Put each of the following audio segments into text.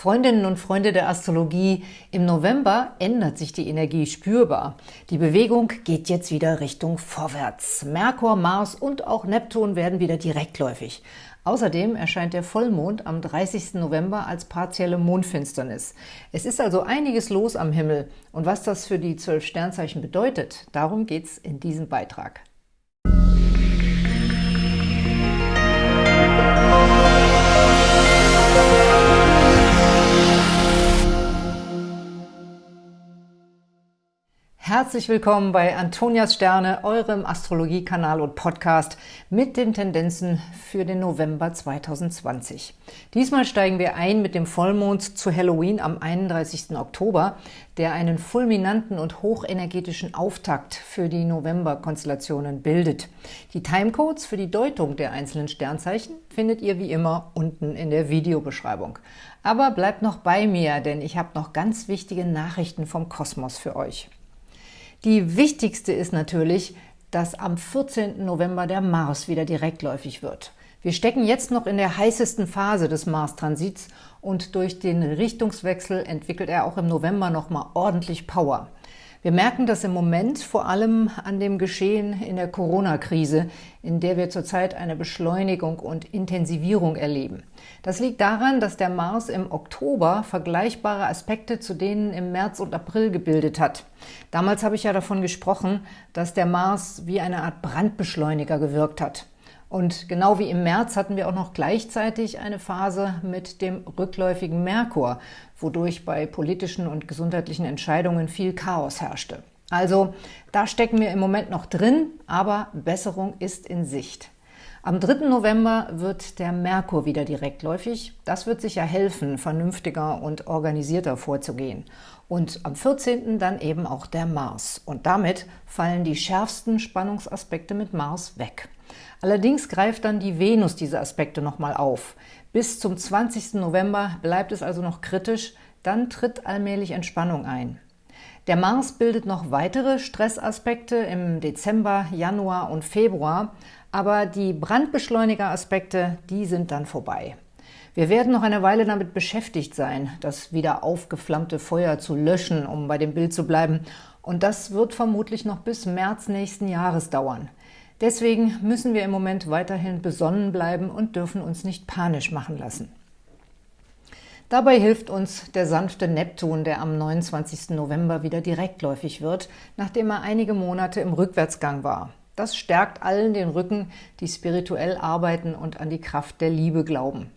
Freundinnen und Freunde der Astrologie, im November ändert sich die Energie spürbar. Die Bewegung geht jetzt wieder Richtung vorwärts. Merkur, Mars und auch Neptun werden wieder direktläufig. Außerdem erscheint der Vollmond am 30. November als partielle Mondfinsternis. Es ist also einiges los am Himmel. Und was das für die zwölf Sternzeichen bedeutet, darum geht's in diesem Beitrag. Herzlich willkommen bei Antonias Sterne, eurem Astrologiekanal und Podcast mit den Tendenzen für den November 2020. Diesmal steigen wir ein mit dem Vollmond zu Halloween am 31. Oktober, der einen fulminanten und hochenergetischen Auftakt für die November-Konstellationen bildet. Die Timecodes für die Deutung der einzelnen Sternzeichen findet ihr wie immer unten in der Videobeschreibung. Aber bleibt noch bei mir, denn ich habe noch ganz wichtige Nachrichten vom Kosmos für euch. Die wichtigste ist natürlich, dass am 14. November der Mars wieder direktläufig wird. Wir stecken jetzt noch in der heißesten Phase des Mars-Transits und durch den Richtungswechsel entwickelt er auch im November nochmal ordentlich Power. Wir merken das im Moment vor allem an dem Geschehen in der Corona-Krise, in der wir zurzeit eine Beschleunigung und Intensivierung erleben. Das liegt daran, dass der Mars im Oktober vergleichbare Aspekte zu denen im März und April gebildet hat. Damals habe ich ja davon gesprochen, dass der Mars wie eine Art Brandbeschleuniger gewirkt hat. Und genau wie im März hatten wir auch noch gleichzeitig eine Phase mit dem rückläufigen Merkur, wodurch bei politischen und gesundheitlichen Entscheidungen viel Chaos herrschte. Also da stecken wir im Moment noch drin, aber Besserung ist in Sicht. Am 3. November wird der Merkur wieder direktläufig. Das wird sicher helfen, vernünftiger und organisierter vorzugehen. Und am 14. dann eben auch der Mars. Und damit fallen die schärfsten Spannungsaspekte mit Mars weg. Allerdings greift dann die Venus diese Aspekte nochmal auf. Bis zum 20. November bleibt es also noch kritisch, dann tritt allmählich Entspannung ein. Der Mars bildet noch weitere Stressaspekte im Dezember, Januar und Februar, aber die Brandbeschleuniger-Aspekte, die sind dann vorbei. Wir werden noch eine Weile damit beschäftigt sein, das wieder aufgeflammte Feuer zu löschen, um bei dem Bild zu bleiben. Und das wird vermutlich noch bis März nächsten Jahres dauern. Deswegen müssen wir im Moment weiterhin besonnen bleiben und dürfen uns nicht panisch machen lassen. Dabei hilft uns der sanfte Neptun, der am 29. November wieder direktläufig wird, nachdem er einige Monate im Rückwärtsgang war. Das stärkt allen den Rücken, die spirituell arbeiten und an die Kraft der Liebe glauben.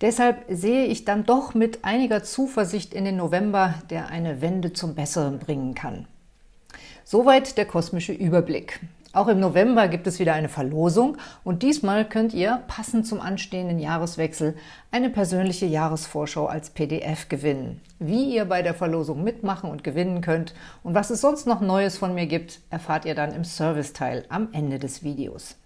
Deshalb sehe ich dann doch mit einiger Zuversicht in den November, der eine Wende zum Besseren bringen kann. Soweit der kosmische Überblick. Auch im November gibt es wieder eine Verlosung und diesmal könnt ihr, passend zum anstehenden Jahreswechsel, eine persönliche Jahresvorschau als PDF gewinnen. Wie ihr bei der Verlosung mitmachen und gewinnen könnt und was es sonst noch Neues von mir gibt, erfahrt ihr dann im Serviceteil am Ende des Videos.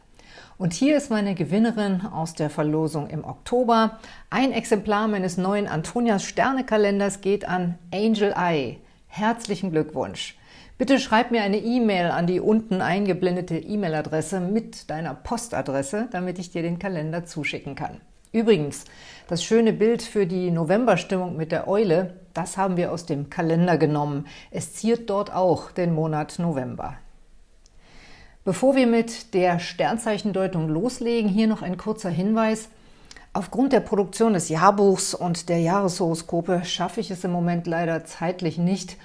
Und hier ist meine Gewinnerin aus der Verlosung im Oktober. Ein Exemplar meines neuen Antonias Sternekalenders geht an Angel Eye. Herzlichen Glückwunsch! Bitte schreib mir eine E-Mail an die unten eingeblendete E-Mail-Adresse mit deiner Postadresse, damit ich dir den Kalender zuschicken kann. Übrigens, das schöne Bild für die Novemberstimmung mit der Eule, das haben wir aus dem Kalender genommen. Es ziert dort auch den Monat November. Bevor wir mit der Sternzeichendeutung loslegen, hier noch ein kurzer Hinweis. Aufgrund der Produktion des Jahrbuchs und der Jahreshoroskope schaffe ich es im Moment leider zeitlich nicht,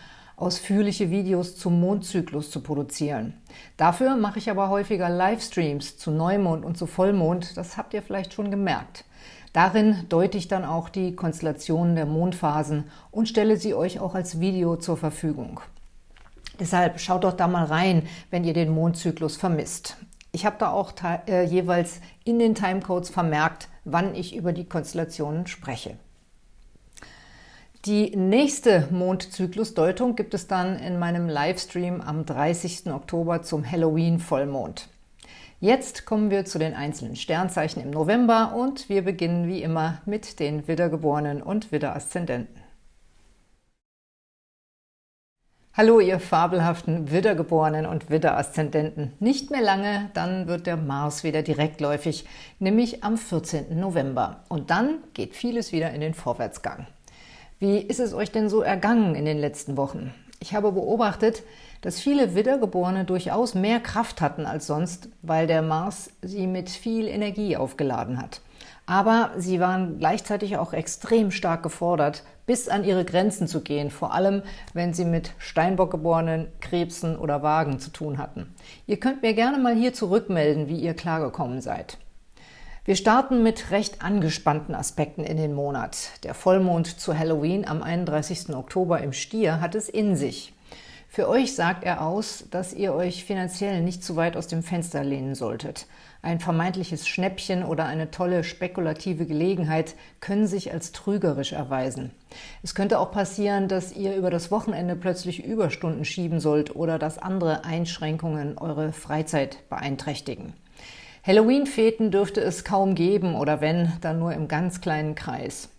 ausführliche Videos zum Mondzyklus zu produzieren. Dafür mache ich aber häufiger Livestreams zu Neumond und zu Vollmond, das habt ihr vielleicht schon gemerkt. Darin deute ich dann auch die Konstellationen der Mondphasen und stelle sie euch auch als Video zur Verfügung. Deshalb schaut doch da mal rein, wenn ihr den Mondzyklus vermisst. Ich habe da auch äh, jeweils in den Timecodes vermerkt, wann ich über die Konstellationen spreche. Die nächste Mondzyklusdeutung gibt es dann in meinem Livestream am 30. Oktober zum Halloween-Vollmond. Jetzt kommen wir zu den einzelnen Sternzeichen im November und wir beginnen wie immer mit den Widdergeborenen und Widderaszendenten. Hallo, ihr fabelhaften Widdergeborenen und Widderaszendenten. Nicht mehr lange, dann wird der Mars wieder direktläufig, nämlich am 14. November. Und dann geht vieles wieder in den Vorwärtsgang. Wie ist es euch denn so ergangen in den letzten Wochen? Ich habe beobachtet, dass viele Wiedergeborene durchaus mehr Kraft hatten als sonst, weil der Mars sie mit viel Energie aufgeladen hat. Aber sie waren gleichzeitig auch extrem stark gefordert, bis an ihre Grenzen zu gehen, vor allem wenn sie mit Steinbockgeborenen, Krebsen oder Wagen zu tun hatten. Ihr könnt mir gerne mal hier zurückmelden, wie ihr klargekommen seid. Wir starten mit recht angespannten Aspekten in den Monat. Der Vollmond zu Halloween am 31. Oktober im Stier hat es in sich. Für euch sagt er aus, dass ihr euch finanziell nicht zu weit aus dem Fenster lehnen solltet. Ein vermeintliches Schnäppchen oder eine tolle spekulative Gelegenheit können sich als trügerisch erweisen. Es könnte auch passieren, dass ihr über das Wochenende plötzlich Überstunden schieben sollt oder dass andere Einschränkungen eure Freizeit beeinträchtigen. Halloween-Feten dürfte es kaum geben oder wenn, dann nur im ganz kleinen Kreis.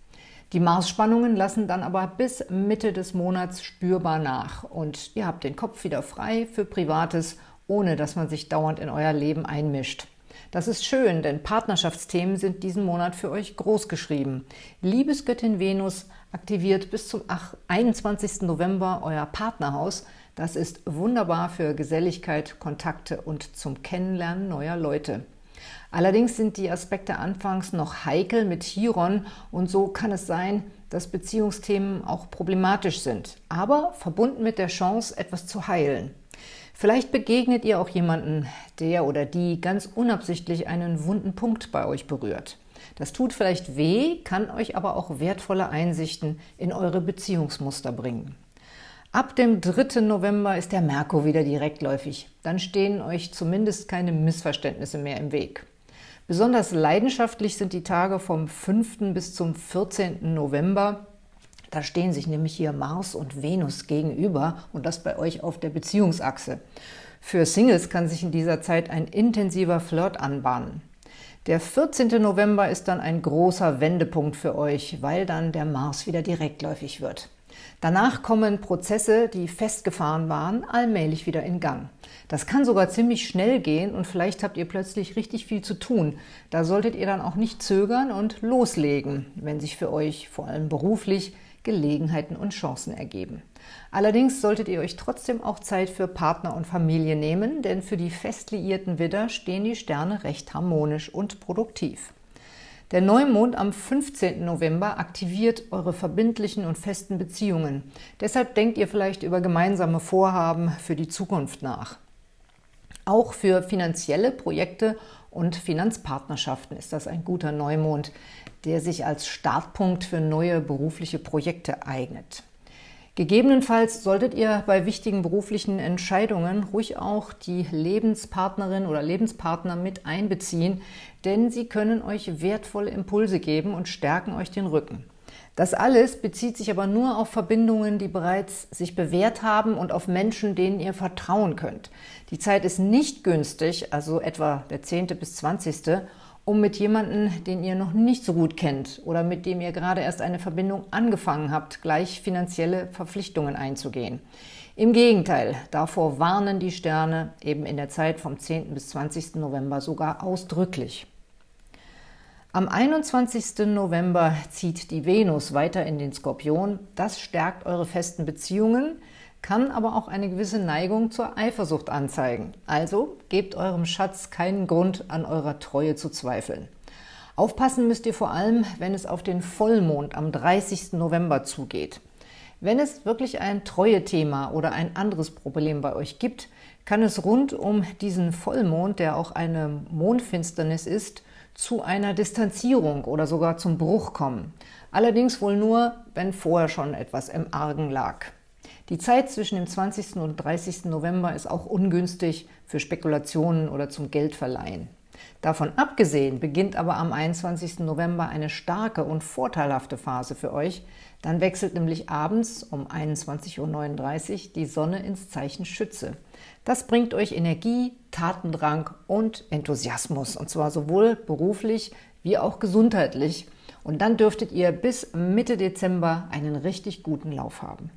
Die Marsspannungen lassen dann aber bis Mitte des Monats spürbar nach und ihr habt den Kopf wieder frei für Privates, ohne dass man sich dauernd in euer Leben einmischt. Das ist schön, denn Partnerschaftsthemen sind diesen Monat für euch groß geschrieben. Liebesgöttin Venus aktiviert bis zum 21. November euer Partnerhaus. Das ist wunderbar für Geselligkeit, Kontakte und zum Kennenlernen neuer Leute. Allerdings sind die Aspekte anfangs noch heikel mit Chiron und so kann es sein, dass Beziehungsthemen auch problematisch sind, aber verbunden mit der Chance, etwas zu heilen. Vielleicht begegnet ihr auch jemanden, der oder die ganz unabsichtlich einen wunden Punkt bei euch berührt. Das tut vielleicht weh, kann euch aber auch wertvolle Einsichten in eure Beziehungsmuster bringen. Ab dem 3. November ist der Merkur wieder direktläufig. Dann stehen euch zumindest keine Missverständnisse mehr im Weg. Besonders leidenschaftlich sind die Tage vom 5. bis zum 14. November. Da stehen sich nämlich hier Mars und Venus gegenüber und das bei euch auf der Beziehungsachse. Für Singles kann sich in dieser Zeit ein intensiver Flirt anbahnen. Der 14. November ist dann ein großer Wendepunkt für euch, weil dann der Mars wieder direktläufig wird. Danach kommen Prozesse, die festgefahren waren, allmählich wieder in Gang. Das kann sogar ziemlich schnell gehen und vielleicht habt ihr plötzlich richtig viel zu tun. Da solltet ihr dann auch nicht zögern und loslegen, wenn sich für euch vor allem beruflich Gelegenheiten und Chancen ergeben. Allerdings solltet ihr euch trotzdem auch Zeit für Partner und Familie nehmen, denn für die fest liierten Widder stehen die Sterne recht harmonisch und produktiv. Der Neumond am 15. November aktiviert eure verbindlichen und festen Beziehungen. Deshalb denkt ihr vielleicht über gemeinsame Vorhaben für die Zukunft nach. Auch für finanzielle Projekte und Finanzpartnerschaften ist das ein guter Neumond, der sich als Startpunkt für neue berufliche Projekte eignet. Gegebenenfalls solltet ihr bei wichtigen beruflichen Entscheidungen ruhig auch die Lebenspartnerin oder Lebenspartner mit einbeziehen, denn sie können euch wertvolle Impulse geben und stärken euch den Rücken. Das alles bezieht sich aber nur auf Verbindungen, die bereits sich bewährt haben und auf Menschen, denen ihr vertrauen könnt. Die Zeit ist nicht günstig, also etwa der 10. bis 20., um mit jemandem, den ihr noch nicht so gut kennt oder mit dem ihr gerade erst eine Verbindung angefangen habt, gleich finanzielle Verpflichtungen einzugehen. Im Gegenteil, davor warnen die Sterne eben in der Zeit vom 10. bis 20. November sogar ausdrücklich. Am 21. November zieht die Venus weiter in den Skorpion. Das stärkt eure festen Beziehungen, kann aber auch eine gewisse Neigung zur Eifersucht anzeigen. Also gebt eurem Schatz keinen Grund, an eurer Treue zu zweifeln. Aufpassen müsst ihr vor allem, wenn es auf den Vollmond am 30. November zugeht. Wenn es wirklich ein Treue-Thema oder ein anderes Problem bei euch gibt, kann es rund um diesen Vollmond, der auch eine Mondfinsternis ist, zu einer Distanzierung oder sogar zum Bruch kommen. Allerdings wohl nur, wenn vorher schon etwas im Argen lag. Die Zeit zwischen dem 20. und 30. November ist auch ungünstig für Spekulationen oder zum Geldverleihen. Davon abgesehen beginnt aber am 21. November eine starke und vorteilhafte Phase für euch. Dann wechselt nämlich abends um 21.39 Uhr die Sonne ins Zeichen Schütze. Das bringt euch Energie, Tatendrang und Enthusiasmus, und zwar sowohl beruflich wie auch gesundheitlich. Und dann dürftet ihr bis Mitte Dezember einen richtig guten Lauf haben.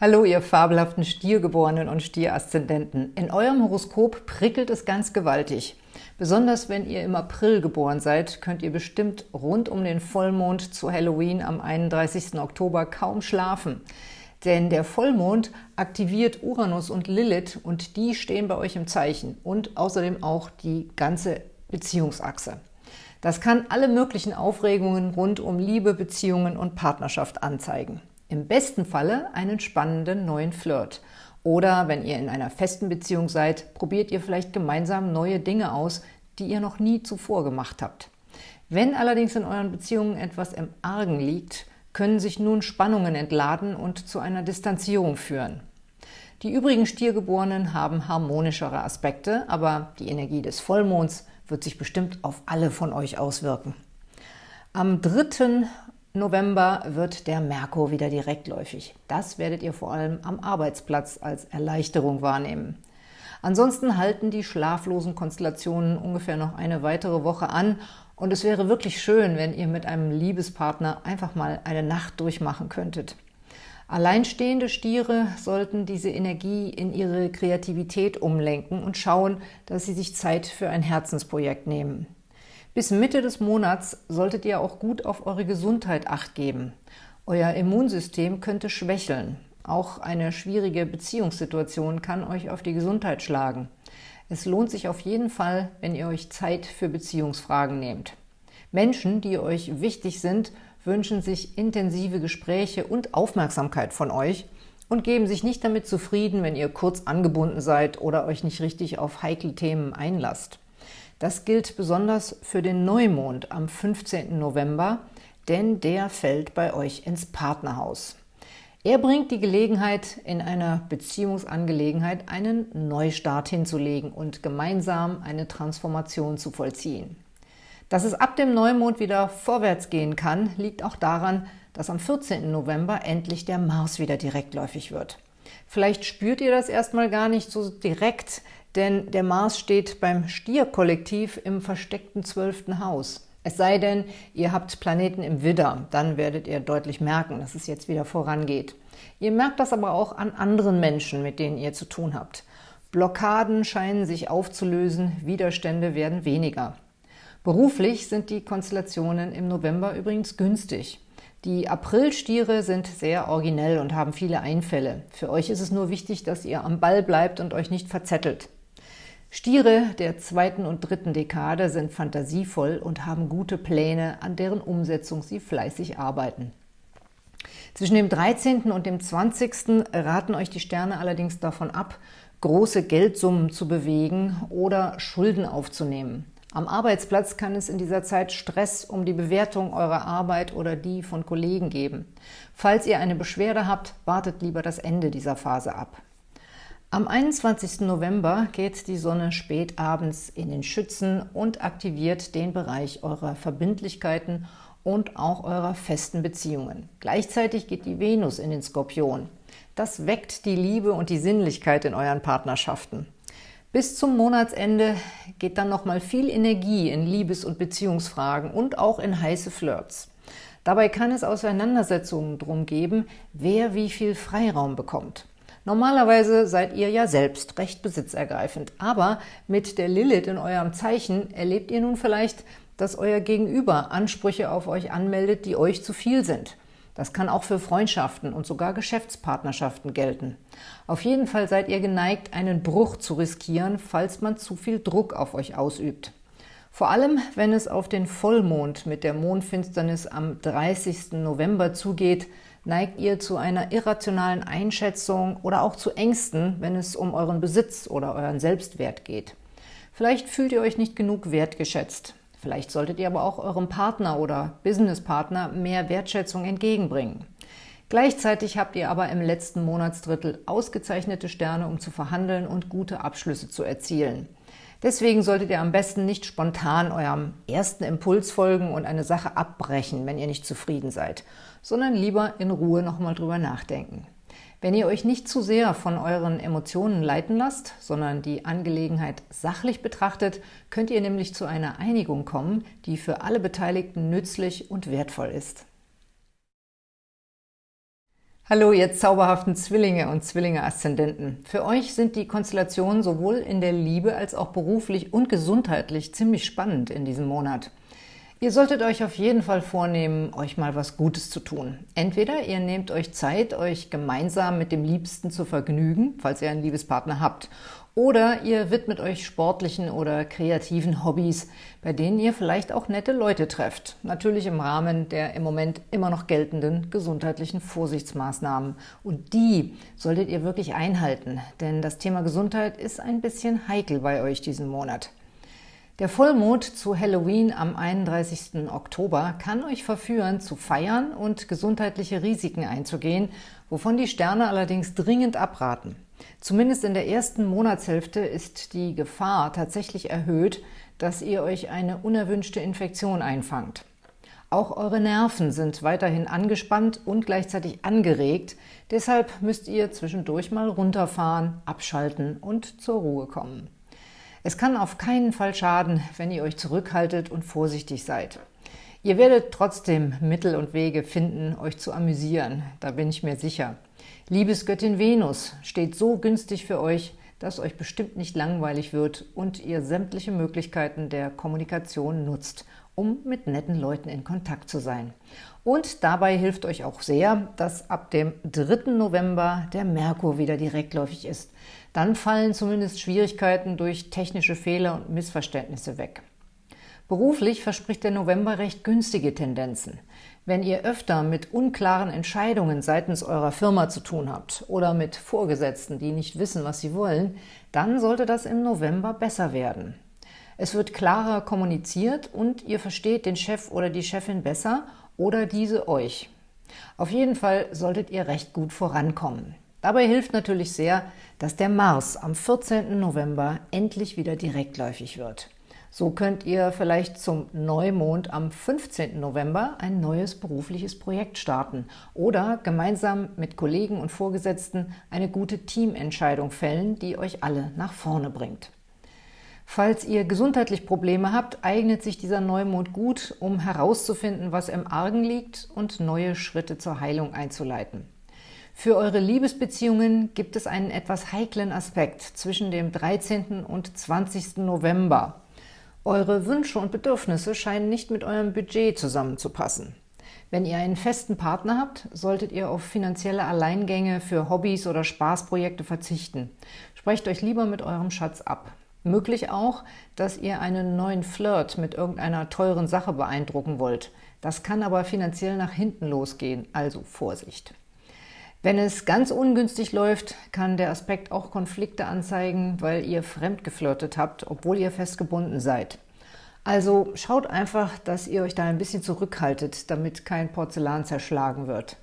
Hallo, ihr fabelhaften Stiergeborenen und Stieraszendenten. In eurem Horoskop prickelt es ganz gewaltig. Besonders wenn ihr im April geboren seid, könnt ihr bestimmt rund um den Vollmond zu Halloween am 31. Oktober kaum schlafen. Denn der Vollmond aktiviert Uranus und Lilith und die stehen bei euch im Zeichen und außerdem auch die ganze Beziehungsachse. Das kann alle möglichen Aufregungen rund um Liebe, Beziehungen und Partnerschaft anzeigen. Im besten Falle einen spannenden neuen Flirt. Oder wenn ihr in einer festen Beziehung seid, probiert ihr vielleicht gemeinsam neue Dinge aus, die ihr noch nie zuvor gemacht habt. Wenn allerdings in euren Beziehungen etwas im Argen liegt, können sich nun Spannungen entladen und zu einer Distanzierung führen. Die übrigen Stiergeborenen haben harmonischere Aspekte, aber die Energie des Vollmonds wird sich bestimmt auf alle von euch auswirken. Am 3. November wird der Merkur wieder direktläufig. Das werdet ihr vor allem am Arbeitsplatz als Erleichterung wahrnehmen. Ansonsten halten die schlaflosen Konstellationen ungefähr noch eine weitere Woche an und es wäre wirklich schön, wenn ihr mit einem Liebespartner einfach mal eine Nacht durchmachen könntet. Alleinstehende Stiere sollten diese Energie in ihre Kreativität umlenken und schauen, dass sie sich Zeit für ein Herzensprojekt nehmen. Bis Mitte des Monats solltet ihr auch gut auf eure Gesundheit Acht geben. Euer Immunsystem könnte schwächeln. Auch eine schwierige Beziehungssituation kann euch auf die Gesundheit schlagen. Es lohnt sich auf jeden Fall, wenn ihr euch Zeit für Beziehungsfragen nehmt. Menschen, die euch wichtig sind, wünschen sich intensive Gespräche und Aufmerksamkeit von euch und geben sich nicht damit zufrieden, wenn ihr kurz angebunden seid oder euch nicht richtig auf heikle Themen einlasst. Das gilt besonders für den Neumond am 15. November, denn der fällt bei euch ins Partnerhaus. Er bringt die Gelegenheit, in einer Beziehungsangelegenheit einen Neustart hinzulegen und gemeinsam eine Transformation zu vollziehen. Dass es ab dem Neumond wieder vorwärts gehen kann, liegt auch daran, dass am 14. November endlich der Mars wieder direktläufig wird. Vielleicht spürt ihr das erstmal gar nicht so direkt, denn der Mars steht beim Stierkollektiv im versteckten zwölften Haus. Es sei denn, ihr habt Planeten im Widder, dann werdet ihr deutlich merken, dass es jetzt wieder vorangeht. Ihr merkt das aber auch an anderen Menschen, mit denen ihr zu tun habt. Blockaden scheinen sich aufzulösen, Widerstände werden weniger. Beruflich sind die Konstellationen im November übrigens günstig. Die Aprilstiere sind sehr originell und haben viele Einfälle. Für euch ist es nur wichtig, dass ihr am Ball bleibt und euch nicht verzettelt. Stiere der zweiten und dritten Dekade sind fantasievoll und haben gute Pläne, an deren Umsetzung sie fleißig arbeiten. Zwischen dem 13. und dem 20. raten euch die Sterne allerdings davon ab, große Geldsummen zu bewegen oder Schulden aufzunehmen. Am Arbeitsplatz kann es in dieser Zeit Stress um die Bewertung eurer Arbeit oder die von Kollegen geben. Falls ihr eine Beschwerde habt, wartet lieber das Ende dieser Phase ab. Am 21. November geht die Sonne spät abends in den Schützen und aktiviert den Bereich eurer Verbindlichkeiten und auch eurer festen Beziehungen. Gleichzeitig geht die Venus in den Skorpion. Das weckt die Liebe und die Sinnlichkeit in euren Partnerschaften. Bis zum Monatsende geht dann nochmal viel Energie in Liebes- und Beziehungsfragen und auch in heiße Flirts. Dabei kann es Auseinandersetzungen drum geben, wer wie viel Freiraum bekommt. Normalerweise seid ihr ja selbst recht besitzergreifend, aber mit der Lilith in eurem Zeichen erlebt ihr nun vielleicht, dass euer Gegenüber Ansprüche auf euch anmeldet, die euch zu viel sind. Das kann auch für Freundschaften und sogar Geschäftspartnerschaften gelten. Auf jeden Fall seid ihr geneigt, einen Bruch zu riskieren, falls man zu viel Druck auf euch ausübt. Vor allem, wenn es auf den Vollmond mit der Mondfinsternis am 30. November zugeht, Neigt ihr zu einer irrationalen Einschätzung oder auch zu Ängsten, wenn es um euren Besitz oder euren Selbstwert geht? Vielleicht fühlt ihr euch nicht genug wertgeschätzt. Vielleicht solltet ihr aber auch eurem Partner oder Businesspartner mehr Wertschätzung entgegenbringen. Gleichzeitig habt ihr aber im letzten Monatsdrittel ausgezeichnete Sterne, um zu verhandeln und gute Abschlüsse zu erzielen. Deswegen solltet ihr am besten nicht spontan eurem ersten Impuls folgen und eine Sache abbrechen, wenn ihr nicht zufrieden seid, sondern lieber in Ruhe nochmal drüber nachdenken. Wenn ihr euch nicht zu sehr von euren Emotionen leiten lasst, sondern die Angelegenheit sachlich betrachtet, könnt ihr nämlich zu einer Einigung kommen, die für alle Beteiligten nützlich und wertvoll ist. Hallo, ihr zauberhaften Zwillinge und Zwillinge-Aszendenten. Für euch sind die Konstellationen sowohl in der Liebe als auch beruflich und gesundheitlich ziemlich spannend in diesem Monat. Ihr solltet euch auf jeden Fall vornehmen, euch mal was Gutes zu tun. Entweder ihr nehmt euch Zeit, euch gemeinsam mit dem Liebsten zu vergnügen, falls ihr einen Liebespartner habt, oder ihr widmet euch sportlichen oder kreativen Hobbys, bei denen ihr vielleicht auch nette Leute trefft. Natürlich im Rahmen der im Moment immer noch geltenden gesundheitlichen Vorsichtsmaßnahmen. Und die solltet ihr wirklich einhalten, denn das Thema Gesundheit ist ein bisschen heikel bei euch diesen Monat. Der Vollmond zu Halloween am 31. Oktober kann euch verführen, zu feiern und gesundheitliche Risiken einzugehen, wovon die Sterne allerdings dringend abraten. Zumindest in der ersten Monatshälfte ist die Gefahr tatsächlich erhöht, dass ihr euch eine unerwünschte Infektion einfangt. Auch eure Nerven sind weiterhin angespannt und gleichzeitig angeregt, deshalb müsst ihr zwischendurch mal runterfahren, abschalten und zur Ruhe kommen. Es kann auf keinen Fall schaden, wenn ihr euch zurückhaltet und vorsichtig seid. Ihr werdet trotzdem Mittel und Wege finden, euch zu amüsieren, da bin ich mir sicher. Liebesgöttin Venus steht so günstig für euch, dass euch bestimmt nicht langweilig wird und ihr sämtliche Möglichkeiten der Kommunikation nutzt, um mit netten Leuten in Kontakt zu sein. Und dabei hilft euch auch sehr, dass ab dem 3. November der Merkur wieder direktläufig ist. Dann fallen zumindest Schwierigkeiten durch technische Fehler und Missverständnisse weg. Beruflich verspricht der November recht günstige Tendenzen. Wenn ihr öfter mit unklaren Entscheidungen seitens eurer Firma zu tun habt oder mit Vorgesetzten, die nicht wissen, was sie wollen, dann sollte das im November besser werden. Es wird klarer kommuniziert und ihr versteht den Chef oder die Chefin besser oder diese euch. Auf jeden Fall solltet ihr recht gut vorankommen. Dabei hilft natürlich sehr, dass der Mars am 14. November endlich wieder direktläufig wird. So könnt ihr vielleicht zum Neumond am 15. November ein neues berufliches Projekt starten oder gemeinsam mit Kollegen und Vorgesetzten eine gute Teamentscheidung fällen, die euch alle nach vorne bringt. Falls ihr gesundheitlich Probleme habt, eignet sich dieser Neumond gut, um herauszufinden, was im Argen liegt und neue Schritte zur Heilung einzuleiten. Für eure Liebesbeziehungen gibt es einen etwas heiklen Aspekt zwischen dem 13. und 20. November. Eure Wünsche und Bedürfnisse scheinen nicht mit eurem Budget zusammenzupassen. Wenn ihr einen festen Partner habt, solltet ihr auf finanzielle Alleingänge für Hobbys oder Spaßprojekte verzichten. Sprecht euch lieber mit eurem Schatz ab. Möglich auch, dass ihr einen neuen Flirt mit irgendeiner teuren Sache beeindrucken wollt. Das kann aber finanziell nach hinten losgehen, also Vorsicht. Wenn es ganz ungünstig läuft, kann der Aspekt auch Konflikte anzeigen, weil ihr fremdgeflirtet habt, obwohl ihr festgebunden seid. Also schaut einfach, dass ihr euch da ein bisschen zurückhaltet, damit kein Porzellan zerschlagen wird.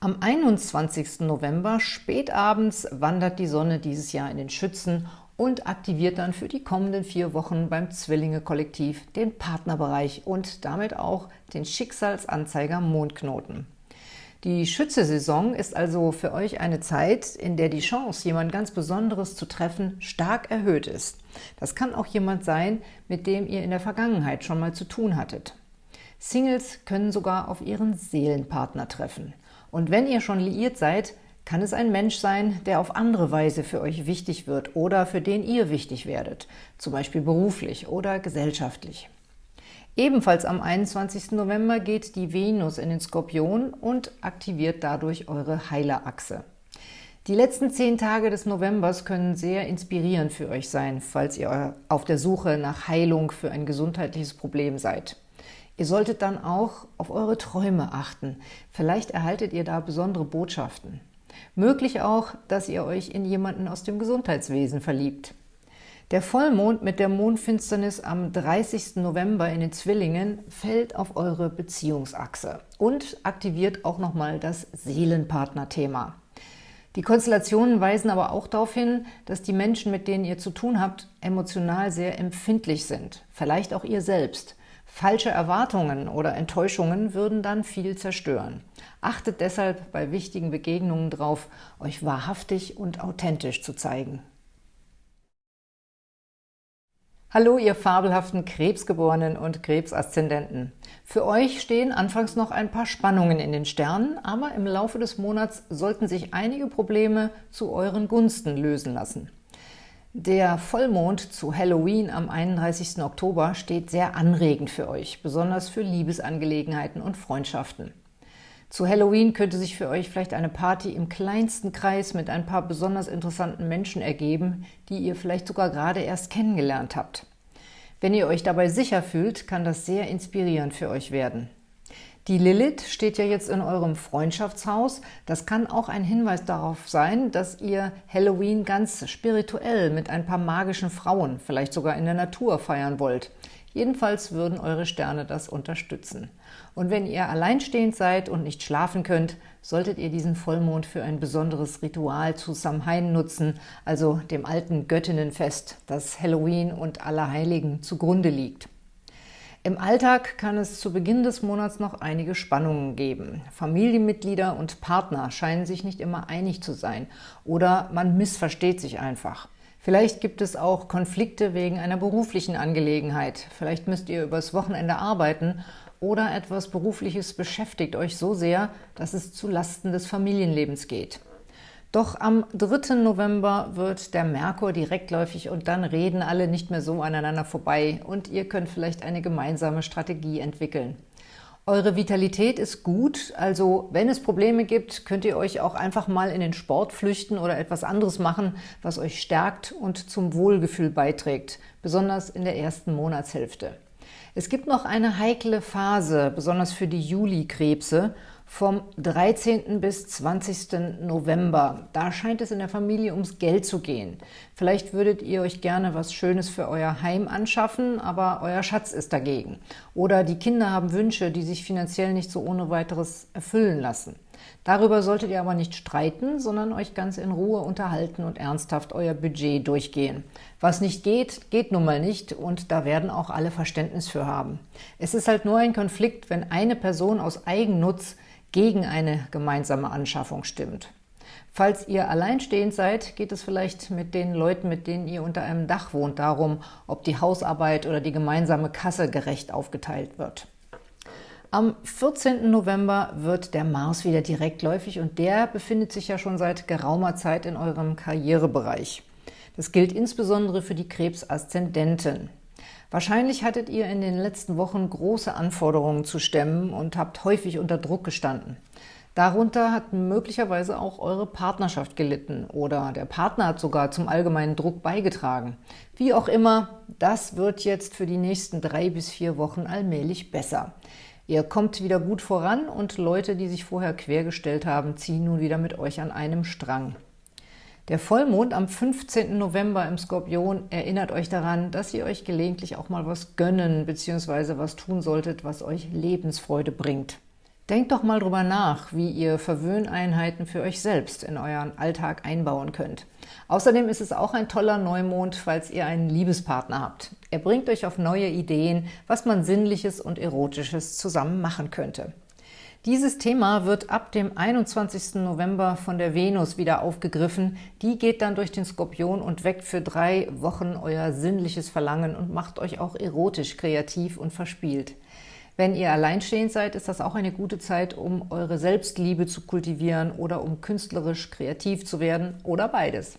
Am 21. November spätabends wandert die Sonne dieses Jahr in den Schützen und aktiviert dann für die kommenden vier Wochen beim Zwillinge-Kollektiv den Partnerbereich und damit auch den Schicksalsanzeiger Mondknoten. Die Schütze-Saison ist also für euch eine Zeit, in der die Chance, jemand ganz Besonderes zu treffen, stark erhöht ist. Das kann auch jemand sein, mit dem ihr in der Vergangenheit schon mal zu tun hattet. Singles können sogar auf ihren Seelenpartner treffen. Und wenn ihr schon liiert seid, kann es ein Mensch sein, der auf andere Weise für euch wichtig wird oder für den ihr wichtig werdet, zum Beispiel beruflich oder gesellschaftlich. Ebenfalls am 21. November geht die Venus in den Skorpion und aktiviert dadurch eure Heilerachse. Die letzten zehn Tage des Novembers können sehr inspirierend für euch sein, falls ihr auf der Suche nach Heilung für ein gesundheitliches Problem seid. Ihr solltet dann auch auf eure Träume achten. Vielleicht erhaltet ihr da besondere Botschaften. Möglich auch, dass ihr euch in jemanden aus dem Gesundheitswesen verliebt. Der Vollmond mit der Mondfinsternis am 30. November in den Zwillingen fällt auf eure Beziehungsachse und aktiviert auch nochmal das Seelenpartner-Thema. Die Konstellationen weisen aber auch darauf hin, dass die Menschen, mit denen ihr zu tun habt, emotional sehr empfindlich sind, vielleicht auch ihr selbst. Falsche Erwartungen oder Enttäuschungen würden dann viel zerstören. Achtet deshalb bei wichtigen Begegnungen darauf, euch wahrhaftig und authentisch zu zeigen. Hallo, ihr fabelhaften Krebsgeborenen und Krebsaszendenten. Für euch stehen anfangs noch ein paar Spannungen in den Sternen, aber im Laufe des Monats sollten sich einige Probleme zu euren Gunsten lösen lassen. Der Vollmond zu Halloween am 31. Oktober steht sehr anregend für euch, besonders für Liebesangelegenheiten und Freundschaften. Zu Halloween könnte sich für euch vielleicht eine Party im kleinsten Kreis mit ein paar besonders interessanten Menschen ergeben, die ihr vielleicht sogar gerade erst kennengelernt habt. Wenn ihr euch dabei sicher fühlt, kann das sehr inspirierend für euch werden. Die Lilith steht ja jetzt in eurem Freundschaftshaus. Das kann auch ein Hinweis darauf sein, dass ihr Halloween ganz spirituell mit ein paar magischen Frauen, vielleicht sogar in der Natur feiern wollt. Jedenfalls würden eure Sterne das unterstützen. Und wenn ihr alleinstehend seid und nicht schlafen könnt, solltet ihr diesen Vollmond für ein besonderes Ritual zu Samhain nutzen, also dem alten Göttinnenfest, das Halloween und Allerheiligen zugrunde liegt. Im Alltag kann es zu Beginn des Monats noch einige Spannungen geben. Familienmitglieder und Partner scheinen sich nicht immer einig zu sein oder man missversteht sich einfach. Vielleicht gibt es auch Konflikte wegen einer beruflichen Angelegenheit. Vielleicht müsst ihr übers Wochenende arbeiten oder etwas Berufliches beschäftigt euch so sehr, dass es zu Lasten des Familienlebens geht. Doch am 3. November wird der Merkur direktläufig und dann reden alle nicht mehr so aneinander vorbei und ihr könnt vielleicht eine gemeinsame Strategie entwickeln. Eure Vitalität ist gut, also wenn es Probleme gibt, könnt ihr euch auch einfach mal in den Sport flüchten oder etwas anderes machen, was euch stärkt und zum Wohlgefühl beiträgt, besonders in der ersten Monatshälfte. Es gibt noch eine heikle Phase, besonders für die Juli-Krebse, vom 13. bis 20. November. Da scheint es in der Familie ums Geld zu gehen. Vielleicht würdet ihr euch gerne was Schönes für euer Heim anschaffen, aber euer Schatz ist dagegen. Oder die Kinder haben Wünsche, die sich finanziell nicht so ohne weiteres erfüllen lassen. Darüber solltet ihr aber nicht streiten, sondern euch ganz in Ruhe unterhalten und ernsthaft euer Budget durchgehen. Was nicht geht, geht nun mal nicht und da werden auch alle Verständnis für haben. Es ist halt nur ein Konflikt, wenn eine Person aus Eigennutz gegen eine gemeinsame Anschaffung stimmt. Falls ihr alleinstehend seid, geht es vielleicht mit den Leuten, mit denen ihr unter einem Dach wohnt, darum, ob die Hausarbeit oder die gemeinsame Kasse gerecht aufgeteilt wird. Am 14. November wird der Mars wieder direktläufig und der befindet sich ja schon seit geraumer Zeit in eurem Karrierebereich. Das gilt insbesondere für die Krebsaszendenten. Wahrscheinlich hattet ihr in den letzten Wochen große Anforderungen zu stemmen und habt häufig unter Druck gestanden. Darunter hat möglicherweise auch eure Partnerschaft gelitten oder der Partner hat sogar zum allgemeinen Druck beigetragen. Wie auch immer, das wird jetzt für die nächsten drei bis vier Wochen allmählich besser. Ihr kommt wieder gut voran und Leute, die sich vorher quergestellt haben, ziehen nun wieder mit euch an einem Strang. Der Vollmond am 15. November im Skorpion erinnert euch daran, dass ihr euch gelegentlich auch mal was gönnen bzw. was tun solltet, was euch Lebensfreude bringt. Denkt doch mal drüber nach, wie ihr Verwöhneinheiten für euch selbst in euren Alltag einbauen könnt. Außerdem ist es auch ein toller Neumond, falls ihr einen Liebespartner habt. Er bringt euch auf neue Ideen, was man Sinnliches und Erotisches zusammen machen könnte. Dieses Thema wird ab dem 21. November von der Venus wieder aufgegriffen. Die geht dann durch den Skorpion und weckt für drei Wochen euer sinnliches Verlangen und macht euch auch erotisch, kreativ und verspielt. Wenn ihr alleinstehend seid, ist das auch eine gute Zeit, um eure Selbstliebe zu kultivieren oder um künstlerisch kreativ zu werden oder beides.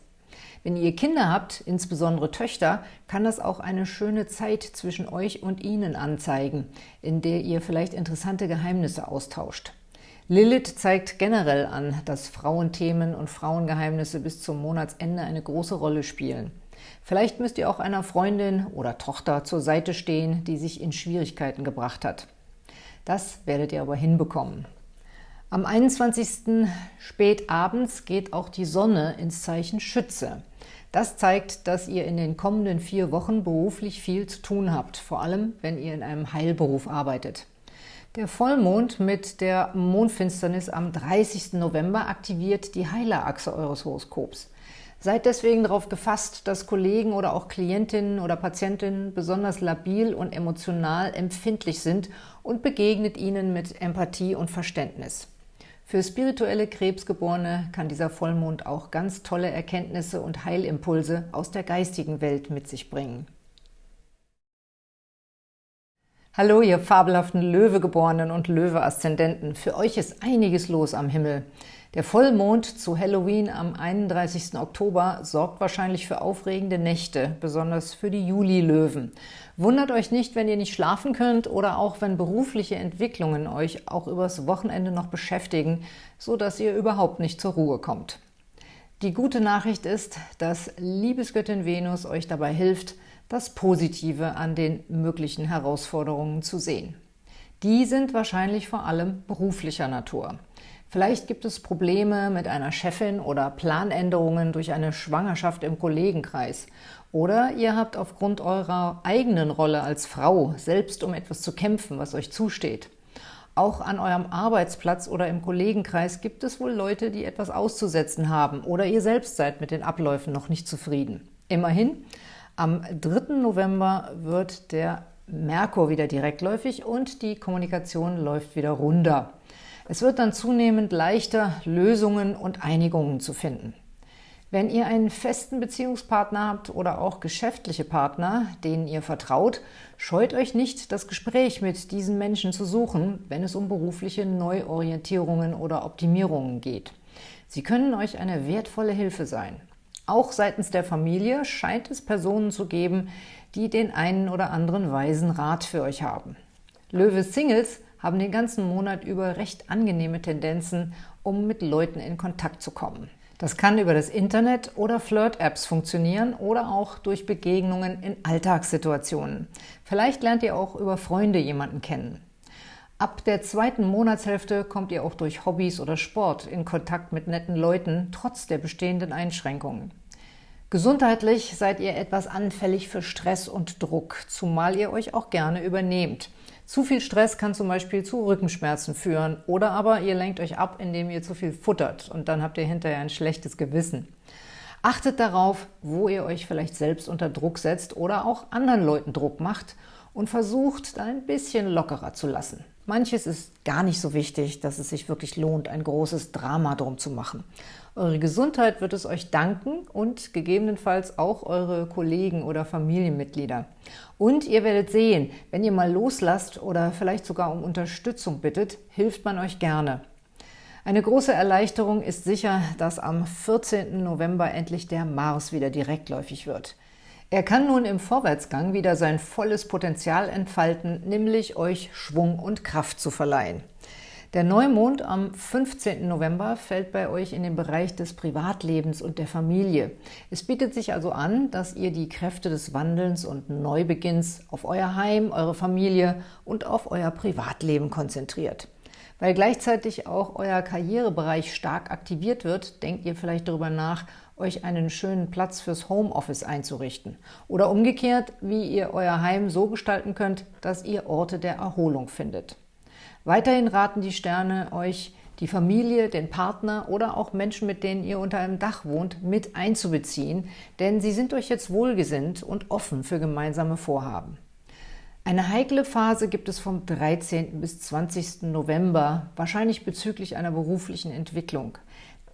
Wenn ihr Kinder habt, insbesondere Töchter, kann das auch eine schöne Zeit zwischen euch und ihnen anzeigen, in der ihr vielleicht interessante Geheimnisse austauscht. Lilith zeigt generell an, dass Frauenthemen und Frauengeheimnisse bis zum Monatsende eine große Rolle spielen. Vielleicht müsst ihr auch einer Freundin oder Tochter zur Seite stehen, die sich in Schwierigkeiten gebracht hat. Das werdet ihr aber hinbekommen. Am 21. spät abends geht auch die Sonne ins Zeichen Schütze. Das zeigt, dass ihr in den kommenden vier Wochen beruflich viel zu tun habt, vor allem, wenn ihr in einem Heilberuf arbeitet. Der Vollmond mit der Mondfinsternis am 30. November aktiviert die Heilerachse eures Horoskops. Seid deswegen darauf gefasst, dass Kollegen oder auch Klientinnen oder Patientinnen besonders labil und emotional empfindlich sind und begegnet ihnen mit Empathie und Verständnis. Für spirituelle Krebsgeborene kann dieser Vollmond auch ganz tolle Erkenntnisse und Heilimpulse aus der geistigen Welt mit sich bringen. Hallo, ihr fabelhaften Löwegeborenen und Löwe-Aszendenten. Für euch ist einiges los am Himmel. Der Vollmond zu Halloween am 31. Oktober sorgt wahrscheinlich für aufregende Nächte, besonders für die Juli-Löwen. Wundert euch nicht, wenn ihr nicht schlafen könnt oder auch wenn berufliche Entwicklungen euch auch übers Wochenende noch beschäftigen, so dass ihr überhaupt nicht zur Ruhe kommt. Die gute Nachricht ist, dass Liebesgöttin Venus euch dabei hilft, das Positive an den möglichen Herausforderungen zu sehen. Die sind wahrscheinlich vor allem beruflicher Natur. Vielleicht gibt es Probleme mit einer Chefin oder Planänderungen durch eine Schwangerschaft im Kollegenkreis. Oder ihr habt aufgrund eurer eigenen Rolle als Frau selbst um etwas zu kämpfen, was euch zusteht. Auch an eurem Arbeitsplatz oder im Kollegenkreis gibt es wohl Leute, die etwas auszusetzen haben oder ihr selbst seid mit den Abläufen noch nicht zufrieden. Immerhin, am 3. November wird der Merkur wieder direktläufig und die Kommunikation läuft wieder runter. Es wird dann zunehmend leichter, Lösungen und Einigungen zu finden. Wenn ihr einen festen Beziehungspartner habt oder auch geschäftliche Partner, denen ihr vertraut, scheut euch nicht, das Gespräch mit diesen Menschen zu suchen, wenn es um berufliche Neuorientierungen oder Optimierungen geht. Sie können euch eine wertvolle Hilfe sein. Auch seitens der Familie scheint es Personen zu geben, die den einen oder anderen weisen Rat für euch haben. Löwe-Singles haben den ganzen Monat über recht angenehme Tendenzen, um mit Leuten in Kontakt zu kommen. Das kann über das Internet oder Flirt-Apps funktionieren oder auch durch Begegnungen in Alltagssituationen. Vielleicht lernt ihr auch über Freunde jemanden kennen. Ab der zweiten Monatshälfte kommt ihr auch durch Hobbys oder Sport in Kontakt mit netten Leuten, trotz der bestehenden Einschränkungen. Gesundheitlich seid ihr etwas anfällig für Stress und Druck, zumal ihr euch auch gerne übernehmt. Zu viel Stress kann zum Beispiel zu Rückenschmerzen führen oder aber ihr lenkt euch ab, indem ihr zu viel futtert und dann habt ihr hinterher ein schlechtes Gewissen. Achtet darauf, wo ihr euch vielleicht selbst unter Druck setzt oder auch anderen Leuten Druck macht und versucht, da ein bisschen lockerer zu lassen. Manches ist gar nicht so wichtig, dass es sich wirklich lohnt, ein großes Drama drum zu machen. Eure Gesundheit wird es euch danken und gegebenenfalls auch eure Kollegen oder Familienmitglieder. Und ihr werdet sehen, wenn ihr mal loslasst oder vielleicht sogar um Unterstützung bittet, hilft man euch gerne. Eine große Erleichterung ist sicher, dass am 14. November endlich der Mars wieder direktläufig wird. Er kann nun im Vorwärtsgang wieder sein volles Potenzial entfalten, nämlich euch Schwung und Kraft zu verleihen. Der Neumond am 15. November fällt bei euch in den Bereich des Privatlebens und der Familie. Es bietet sich also an, dass ihr die Kräfte des Wandelns und Neubeginns auf euer Heim, eure Familie und auf euer Privatleben konzentriert. Weil gleichzeitig auch euer Karrierebereich stark aktiviert wird, denkt ihr vielleicht darüber nach, euch einen schönen Platz fürs Homeoffice einzurichten. Oder umgekehrt, wie ihr euer Heim so gestalten könnt, dass ihr Orte der Erholung findet. Weiterhin raten die Sterne euch, die Familie, den Partner oder auch Menschen, mit denen ihr unter einem Dach wohnt, mit einzubeziehen, denn sie sind euch jetzt wohlgesinnt und offen für gemeinsame Vorhaben. Eine heikle Phase gibt es vom 13. bis 20. November, wahrscheinlich bezüglich einer beruflichen Entwicklung.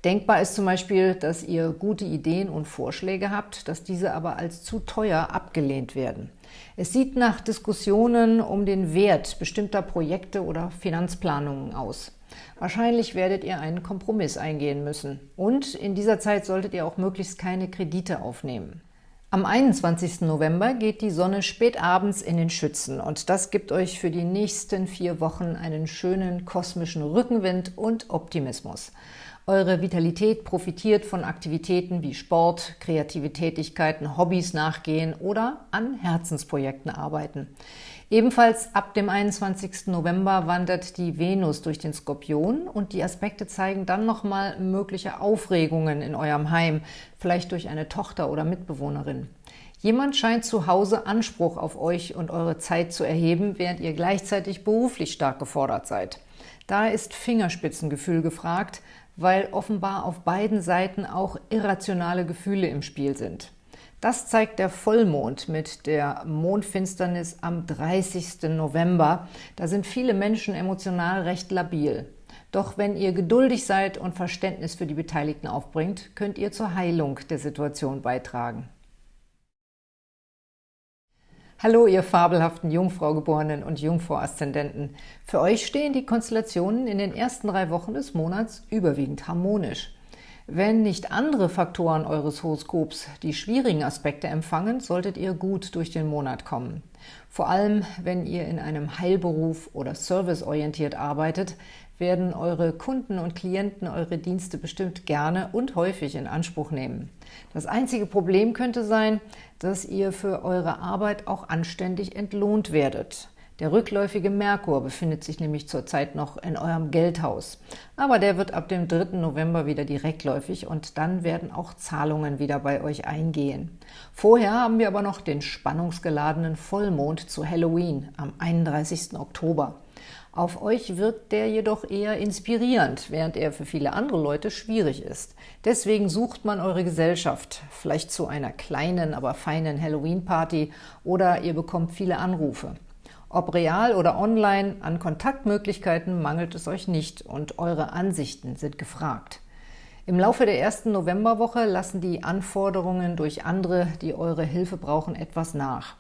Denkbar ist zum Beispiel, dass ihr gute Ideen und Vorschläge habt, dass diese aber als zu teuer abgelehnt werden. Es sieht nach Diskussionen um den Wert bestimmter Projekte oder Finanzplanungen aus. Wahrscheinlich werdet ihr einen Kompromiss eingehen müssen. Und in dieser Zeit solltet ihr auch möglichst keine Kredite aufnehmen. Am 21. November geht die Sonne spät abends in den Schützen und das gibt euch für die nächsten vier Wochen einen schönen kosmischen Rückenwind und Optimismus. Eure Vitalität profitiert von Aktivitäten wie Sport, kreative Tätigkeiten, Hobbys nachgehen oder an Herzensprojekten arbeiten. Ebenfalls ab dem 21. November wandert die Venus durch den Skorpion und die Aspekte zeigen dann nochmal mögliche Aufregungen in eurem Heim, vielleicht durch eine Tochter oder Mitbewohnerin. Jemand scheint zu Hause Anspruch auf euch und eure Zeit zu erheben, während ihr gleichzeitig beruflich stark gefordert seid. Da ist Fingerspitzengefühl gefragt, weil offenbar auf beiden Seiten auch irrationale Gefühle im Spiel sind. Das zeigt der Vollmond mit der Mondfinsternis am 30. November. Da sind viele Menschen emotional recht labil. Doch wenn ihr geduldig seid und Verständnis für die Beteiligten aufbringt, könnt ihr zur Heilung der Situation beitragen. Hallo, ihr fabelhaften Jungfraugeborenen und Jungfrau-Aszendenten. Für euch stehen die Konstellationen in den ersten drei Wochen des Monats überwiegend harmonisch. Wenn nicht andere Faktoren eures Horoskops die schwierigen Aspekte empfangen, solltet ihr gut durch den Monat kommen. Vor allem, wenn ihr in einem Heilberuf oder serviceorientiert arbeitet, werden eure Kunden und Klienten eure Dienste bestimmt gerne und häufig in Anspruch nehmen. Das einzige Problem könnte sein, dass ihr für eure Arbeit auch anständig entlohnt werdet. Der rückläufige Merkur befindet sich nämlich zurzeit noch in eurem Geldhaus. Aber der wird ab dem 3. November wieder direktläufig und dann werden auch Zahlungen wieder bei euch eingehen. Vorher haben wir aber noch den spannungsgeladenen Vollmond zu Halloween am 31. Oktober. Auf euch wirkt der jedoch eher inspirierend, während er für viele andere Leute schwierig ist. Deswegen sucht man eure Gesellschaft, vielleicht zu einer kleinen, aber feinen Halloween-Party oder ihr bekommt viele Anrufe. Ob real oder online, an Kontaktmöglichkeiten mangelt es euch nicht und eure Ansichten sind gefragt. Im Laufe der ersten Novemberwoche lassen die Anforderungen durch andere, die eure Hilfe brauchen, etwas nach.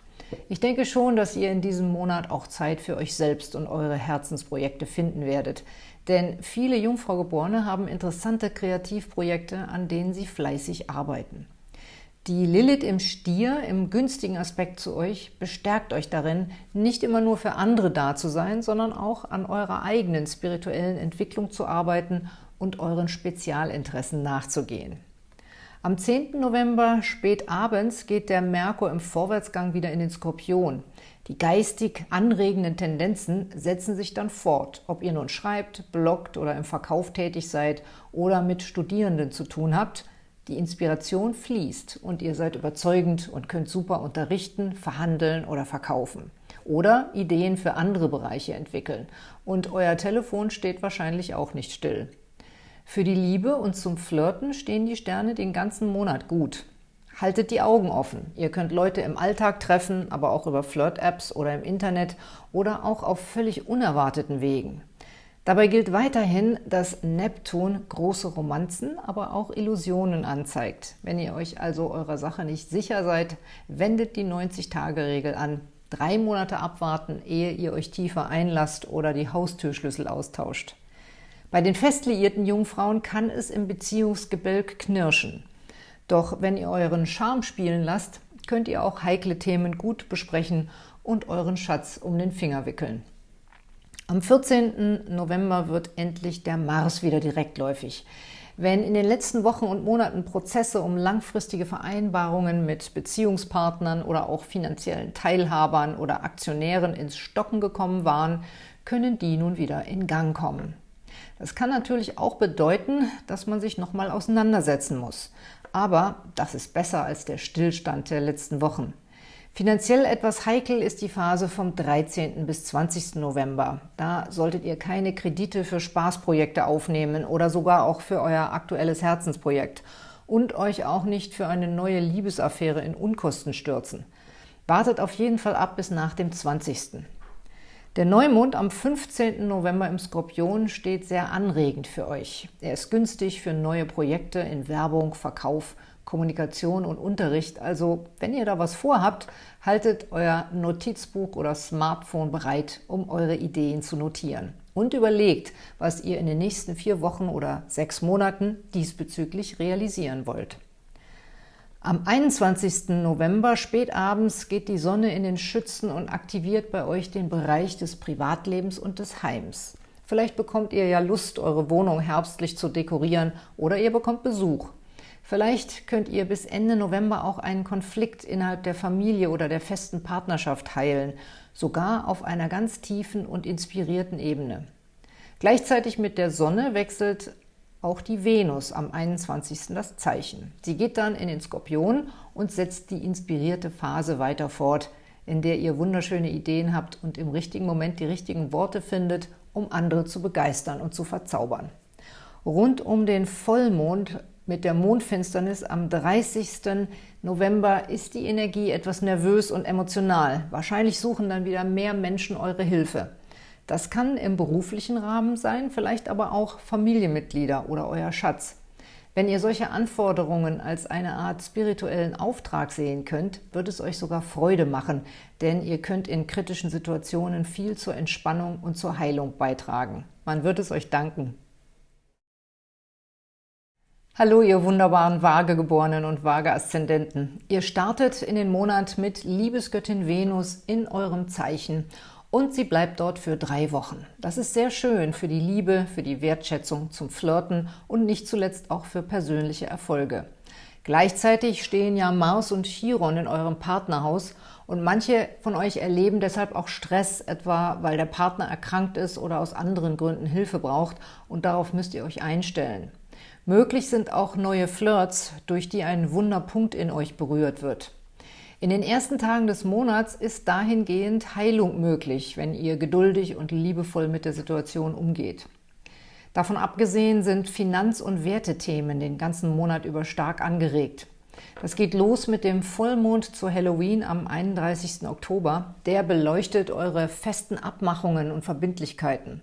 Ich denke schon, dass ihr in diesem Monat auch Zeit für euch selbst und eure Herzensprojekte finden werdet. Denn viele Jungfraugeborene haben interessante Kreativprojekte, an denen sie fleißig arbeiten. Die Lilith im Stier, im günstigen Aspekt zu euch, bestärkt euch darin, nicht immer nur für andere da zu sein, sondern auch an eurer eigenen spirituellen Entwicklung zu arbeiten und euren Spezialinteressen nachzugehen. Am 10. November spät abends geht der Merkur im Vorwärtsgang wieder in den Skorpion. Die geistig anregenden Tendenzen setzen sich dann fort, ob ihr nun schreibt, bloggt oder im Verkauf tätig seid oder mit Studierenden zu tun habt – die Inspiration fließt und ihr seid überzeugend und könnt super unterrichten, verhandeln oder verkaufen. Oder Ideen für andere Bereiche entwickeln. Und euer Telefon steht wahrscheinlich auch nicht still. Für die Liebe und zum Flirten stehen die Sterne den ganzen Monat gut. Haltet die Augen offen. Ihr könnt Leute im Alltag treffen, aber auch über Flirt-Apps oder im Internet oder auch auf völlig unerwarteten Wegen. Dabei gilt weiterhin, dass Neptun große Romanzen, aber auch Illusionen anzeigt. Wenn ihr euch also eurer Sache nicht sicher seid, wendet die 90-Tage-Regel an. Drei Monate abwarten, ehe ihr euch tiefer einlasst oder die Haustürschlüssel austauscht. Bei den fest liierten Jungfrauen kann es im Beziehungsgebälk knirschen. Doch wenn ihr euren Charme spielen lasst, könnt ihr auch heikle Themen gut besprechen und euren Schatz um den Finger wickeln. Am 14. November wird endlich der Mars wieder direktläufig. Wenn in den letzten Wochen und Monaten Prozesse um langfristige Vereinbarungen mit Beziehungspartnern oder auch finanziellen Teilhabern oder Aktionären ins Stocken gekommen waren, können die nun wieder in Gang kommen. Das kann natürlich auch bedeuten, dass man sich nochmal auseinandersetzen muss. Aber das ist besser als der Stillstand der letzten Wochen. Finanziell etwas heikel ist die Phase vom 13. bis 20. November. Da solltet ihr keine Kredite für Spaßprojekte aufnehmen oder sogar auch für euer aktuelles Herzensprojekt und euch auch nicht für eine neue Liebesaffäre in Unkosten stürzen. Wartet auf jeden Fall ab bis nach dem 20. Der Neumond am 15. November im Skorpion steht sehr anregend für euch. Er ist günstig für neue Projekte in Werbung, Verkauf Kommunikation und Unterricht. Also wenn ihr da was vorhabt, haltet euer Notizbuch oder Smartphone bereit, um eure Ideen zu notieren. Und überlegt, was ihr in den nächsten vier Wochen oder sechs Monaten diesbezüglich realisieren wollt. Am 21. November spätabends geht die Sonne in den Schützen und aktiviert bei euch den Bereich des Privatlebens und des Heims. Vielleicht bekommt ihr ja Lust, eure Wohnung herbstlich zu dekorieren oder ihr bekommt Besuch. Vielleicht könnt ihr bis Ende November auch einen Konflikt innerhalb der Familie oder der festen Partnerschaft heilen, sogar auf einer ganz tiefen und inspirierten Ebene. Gleichzeitig mit der Sonne wechselt auch die Venus am 21. das Zeichen. Sie geht dann in den Skorpion und setzt die inspirierte Phase weiter fort, in der ihr wunderschöne Ideen habt und im richtigen Moment die richtigen Worte findet, um andere zu begeistern und zu verzaubern. Rund um den Vollmond mit der Mondfinsternis am 30. November ist die Energie etwas nervös und emotional. Wahrscheinlich suchen dann wieder mehr Menschen eure Hilfe. Das kann im beruflichen Rahmen sein, vielleicht aber auch Familienmitglieder oder euer Schatz. Wenn ihr solche Anforderungen als eine Art spirituellen Auftrag sehen könnt, wird es euch sogar Freude machen, denn ihr könnt in kritischen Situationen viel zur Entspannung und zur Heilung beitragen. Man wird es euch danken. Hallo, ihr wunderbaren Waagegeborenen und Waage-Aszendenten. Ihr startet in den Monat mit Liebesgöttin Venus in eurem Zeichen und sie bleibt dort für drei Wochen. Das ist sehr schön für die Liebe, für die Wertschätzung, zum Flirten und nicht zuletzt auch für persönliche Erfolge. Gleichzeitig stehen ja Mars und Chiron in eurem Partnerhaus und manche von euch erleben deshalb auch Stress, etwa weil der Partner erkrankt ist oder aus anderen Gründen Hilfe braucht und darauf müsst ihr euch einstellen. Möglich sind auch neue Flirts, durch die ein Wunderpunkt in euch berührt wird. In den ersten Tagen des Monats ist dahingehend Heilung möglich, wenn ihr geduldig und liebevoll mit der Situation umgeht. Davon abgesehen sind Finanz- und Wertethemen den ganzen Monat über stark angeregt. Das geht los mit dem Vollmond zu Halloween am 31. Oktober. Der beleuchtet eure festen Abmachungen und Verbindlichkeiten.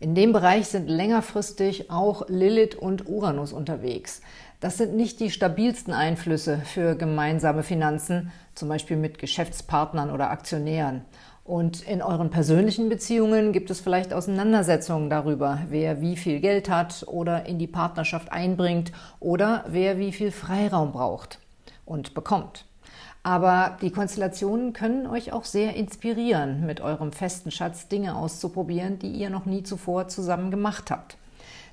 In dem Bereich sind längerfristig auch Lilith und Uranus unterwegs. Das sind nicht die stabilsten Einflüsse für gemeinsame Finanzen, zum Beispiel mit Geschäftspartnern oder Aktionären. Und in euren persönlichen Beziehungen gibt es vielleicht Auseinandersetzungen darüber, wer wie viel Geld hat oder in die Partnerschaft einbringt oder wer wie viel Freiraum braucht und bekommt. Aber die Konstellationen können euch auch sehr inspirieren, mit eurem festen Schatz Dinge auszuprobieren, die ihr noch nie zuvor zusammen gemacht habt.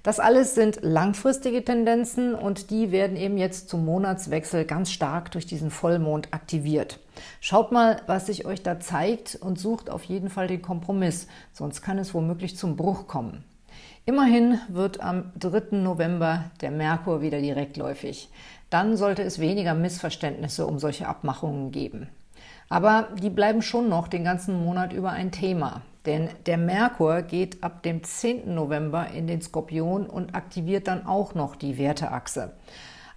Das alles sind langfristige Tendenzen und die werden eben jetzt zum Monatswechsel ganz stark durch diesen Vollmond aktiviert. Schaut mal, was sich euch da zeigt und sucht auf jeden Fall den Kompromiss, sonst kann es womöglich zum Bruch kommen. Immerhin wird am 3. November der Merkur wieder direktläufig. Dann sollte es weniger Missverständnisse um solche Abmachungen geben. Aber die bleiben schon noch den ganzen Monat über ein Thema. Denn der Merkur geht ab dem 10. November in den Skorpion und aktiviert dann auch noch die Werteachse.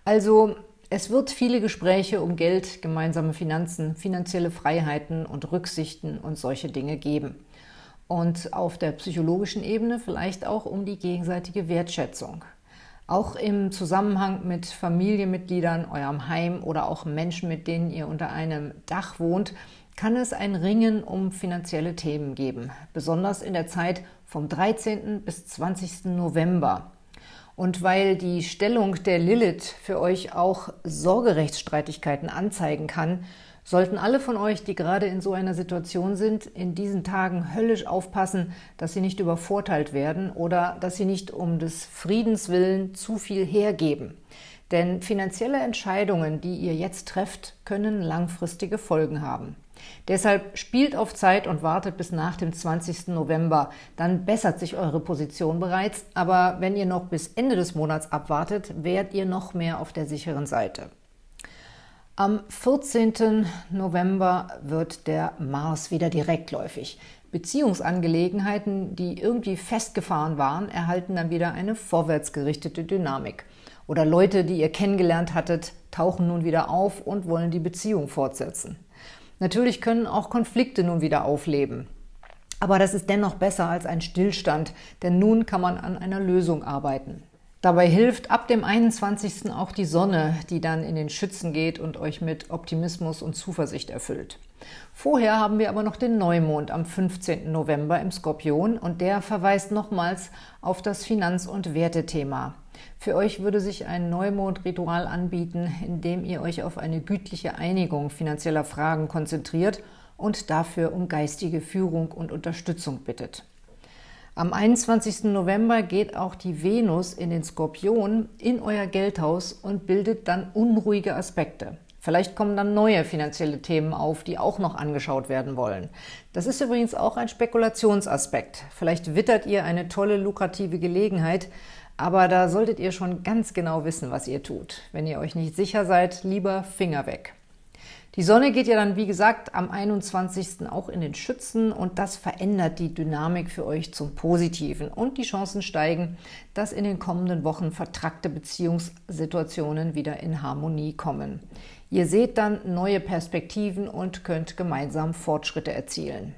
Also es wird viele Gespräche um Geld, gemeinsame Finanzen, finanzielle Freiheiten und Rücksichten und solche Dinge geben. Und auf der psychologischen Ebene vielleicht auch um die gegenseitige Wertschätzung. Auch im Zusammenhang mit Familienmitgliedern, eurem Heim oder auch Menschen, mit denen ihr unter einem Dach wohnt, kann es ein Ringen um finanzielle Themen geben, besonders in der Zeit vom 13. bis 20. November. Und weil die Stellung der Lilith für euch auch Sorgerechtsstreitigkeiten anzeigen kann, sollten alle von euch, die gerade in so einer Situation sind, in diesen Tagen höllisch aufpassen, dass sie nicht übervorteilt werden oder dass sie nicht um des Friedens willen zu viel hergeben. Denn finanzielle Entscheidungen, die ihr jetzt trefft, können langfristige Folgen haben. Deshalb spielt auf Zeit und wartet bis nach dem 20. November. Dann bessert sich eure Position bereits, aber wenn ihr noch bis Ende des Monats abwartet, wärt ihr noch mehr auf der sicheren Seite. Am 14. November wird der Mars wieder direktläufig. Beziehungsangelegenheiten, die irgendwie festgefahren waren, erhalten dann wieder eine vorwärtsgerichtete Dynamik. Oder Leute, die ihr kennengelernt hattet, tauchen nun wieder auf und wollen die Beziehung fortsetzen. Natürlich können auch Konflikte nun wieder aufleben. Aber das ist dennoch besser als ein Stillstand, denn nun kann man an einer Lösung arbeiten. Dabei hilft ab dem 21. auch die Sonne, die dann in den Schützen geht und euch mit Optimismus und Zuversicht erfüllt. Vorher haben wir aber noch den Neumond am 15. November im Skorpion und der verweist nochmals auf das Finanz- und Wertethema. Für euch würde sich ein Neumond-Ritual anbieten, in dem ihr euch auf eine gütliche Einigung finanzieller Fragen konzentriert und dafür um geistige Führung und Unterstützung bittet. Am 21. November geht auch die Venus in den Skorpion in euer Geldhaus und bildet dann unruhige Aspekte. Vielleicht kommen dann neue finanzielle Themen auf, die auch noch angeschaut werden wollen. Das ist übrigens auch ein Spekulationsaspekt. Vielleicht wittert ihr eine tolle, lukrative Gelegenheit, aber da solltet ihr schon ganz genau wissen, was ihr tut. Wenn ihr euch nicht sicher seid, lieber Finger weg. Die Sonne geht ja dann, wie gesagt, am 21. auch in den Schützen und das verändert die Dynamik für euch zum Positiven und die Chancen steigen, dass in den kommenden Wochen vertrackte Beziehungssituationen wieder in Harmonie kommen. Ihr seht dann neue Perspektiven und könnt gemeinsam Fortschritte erzielen.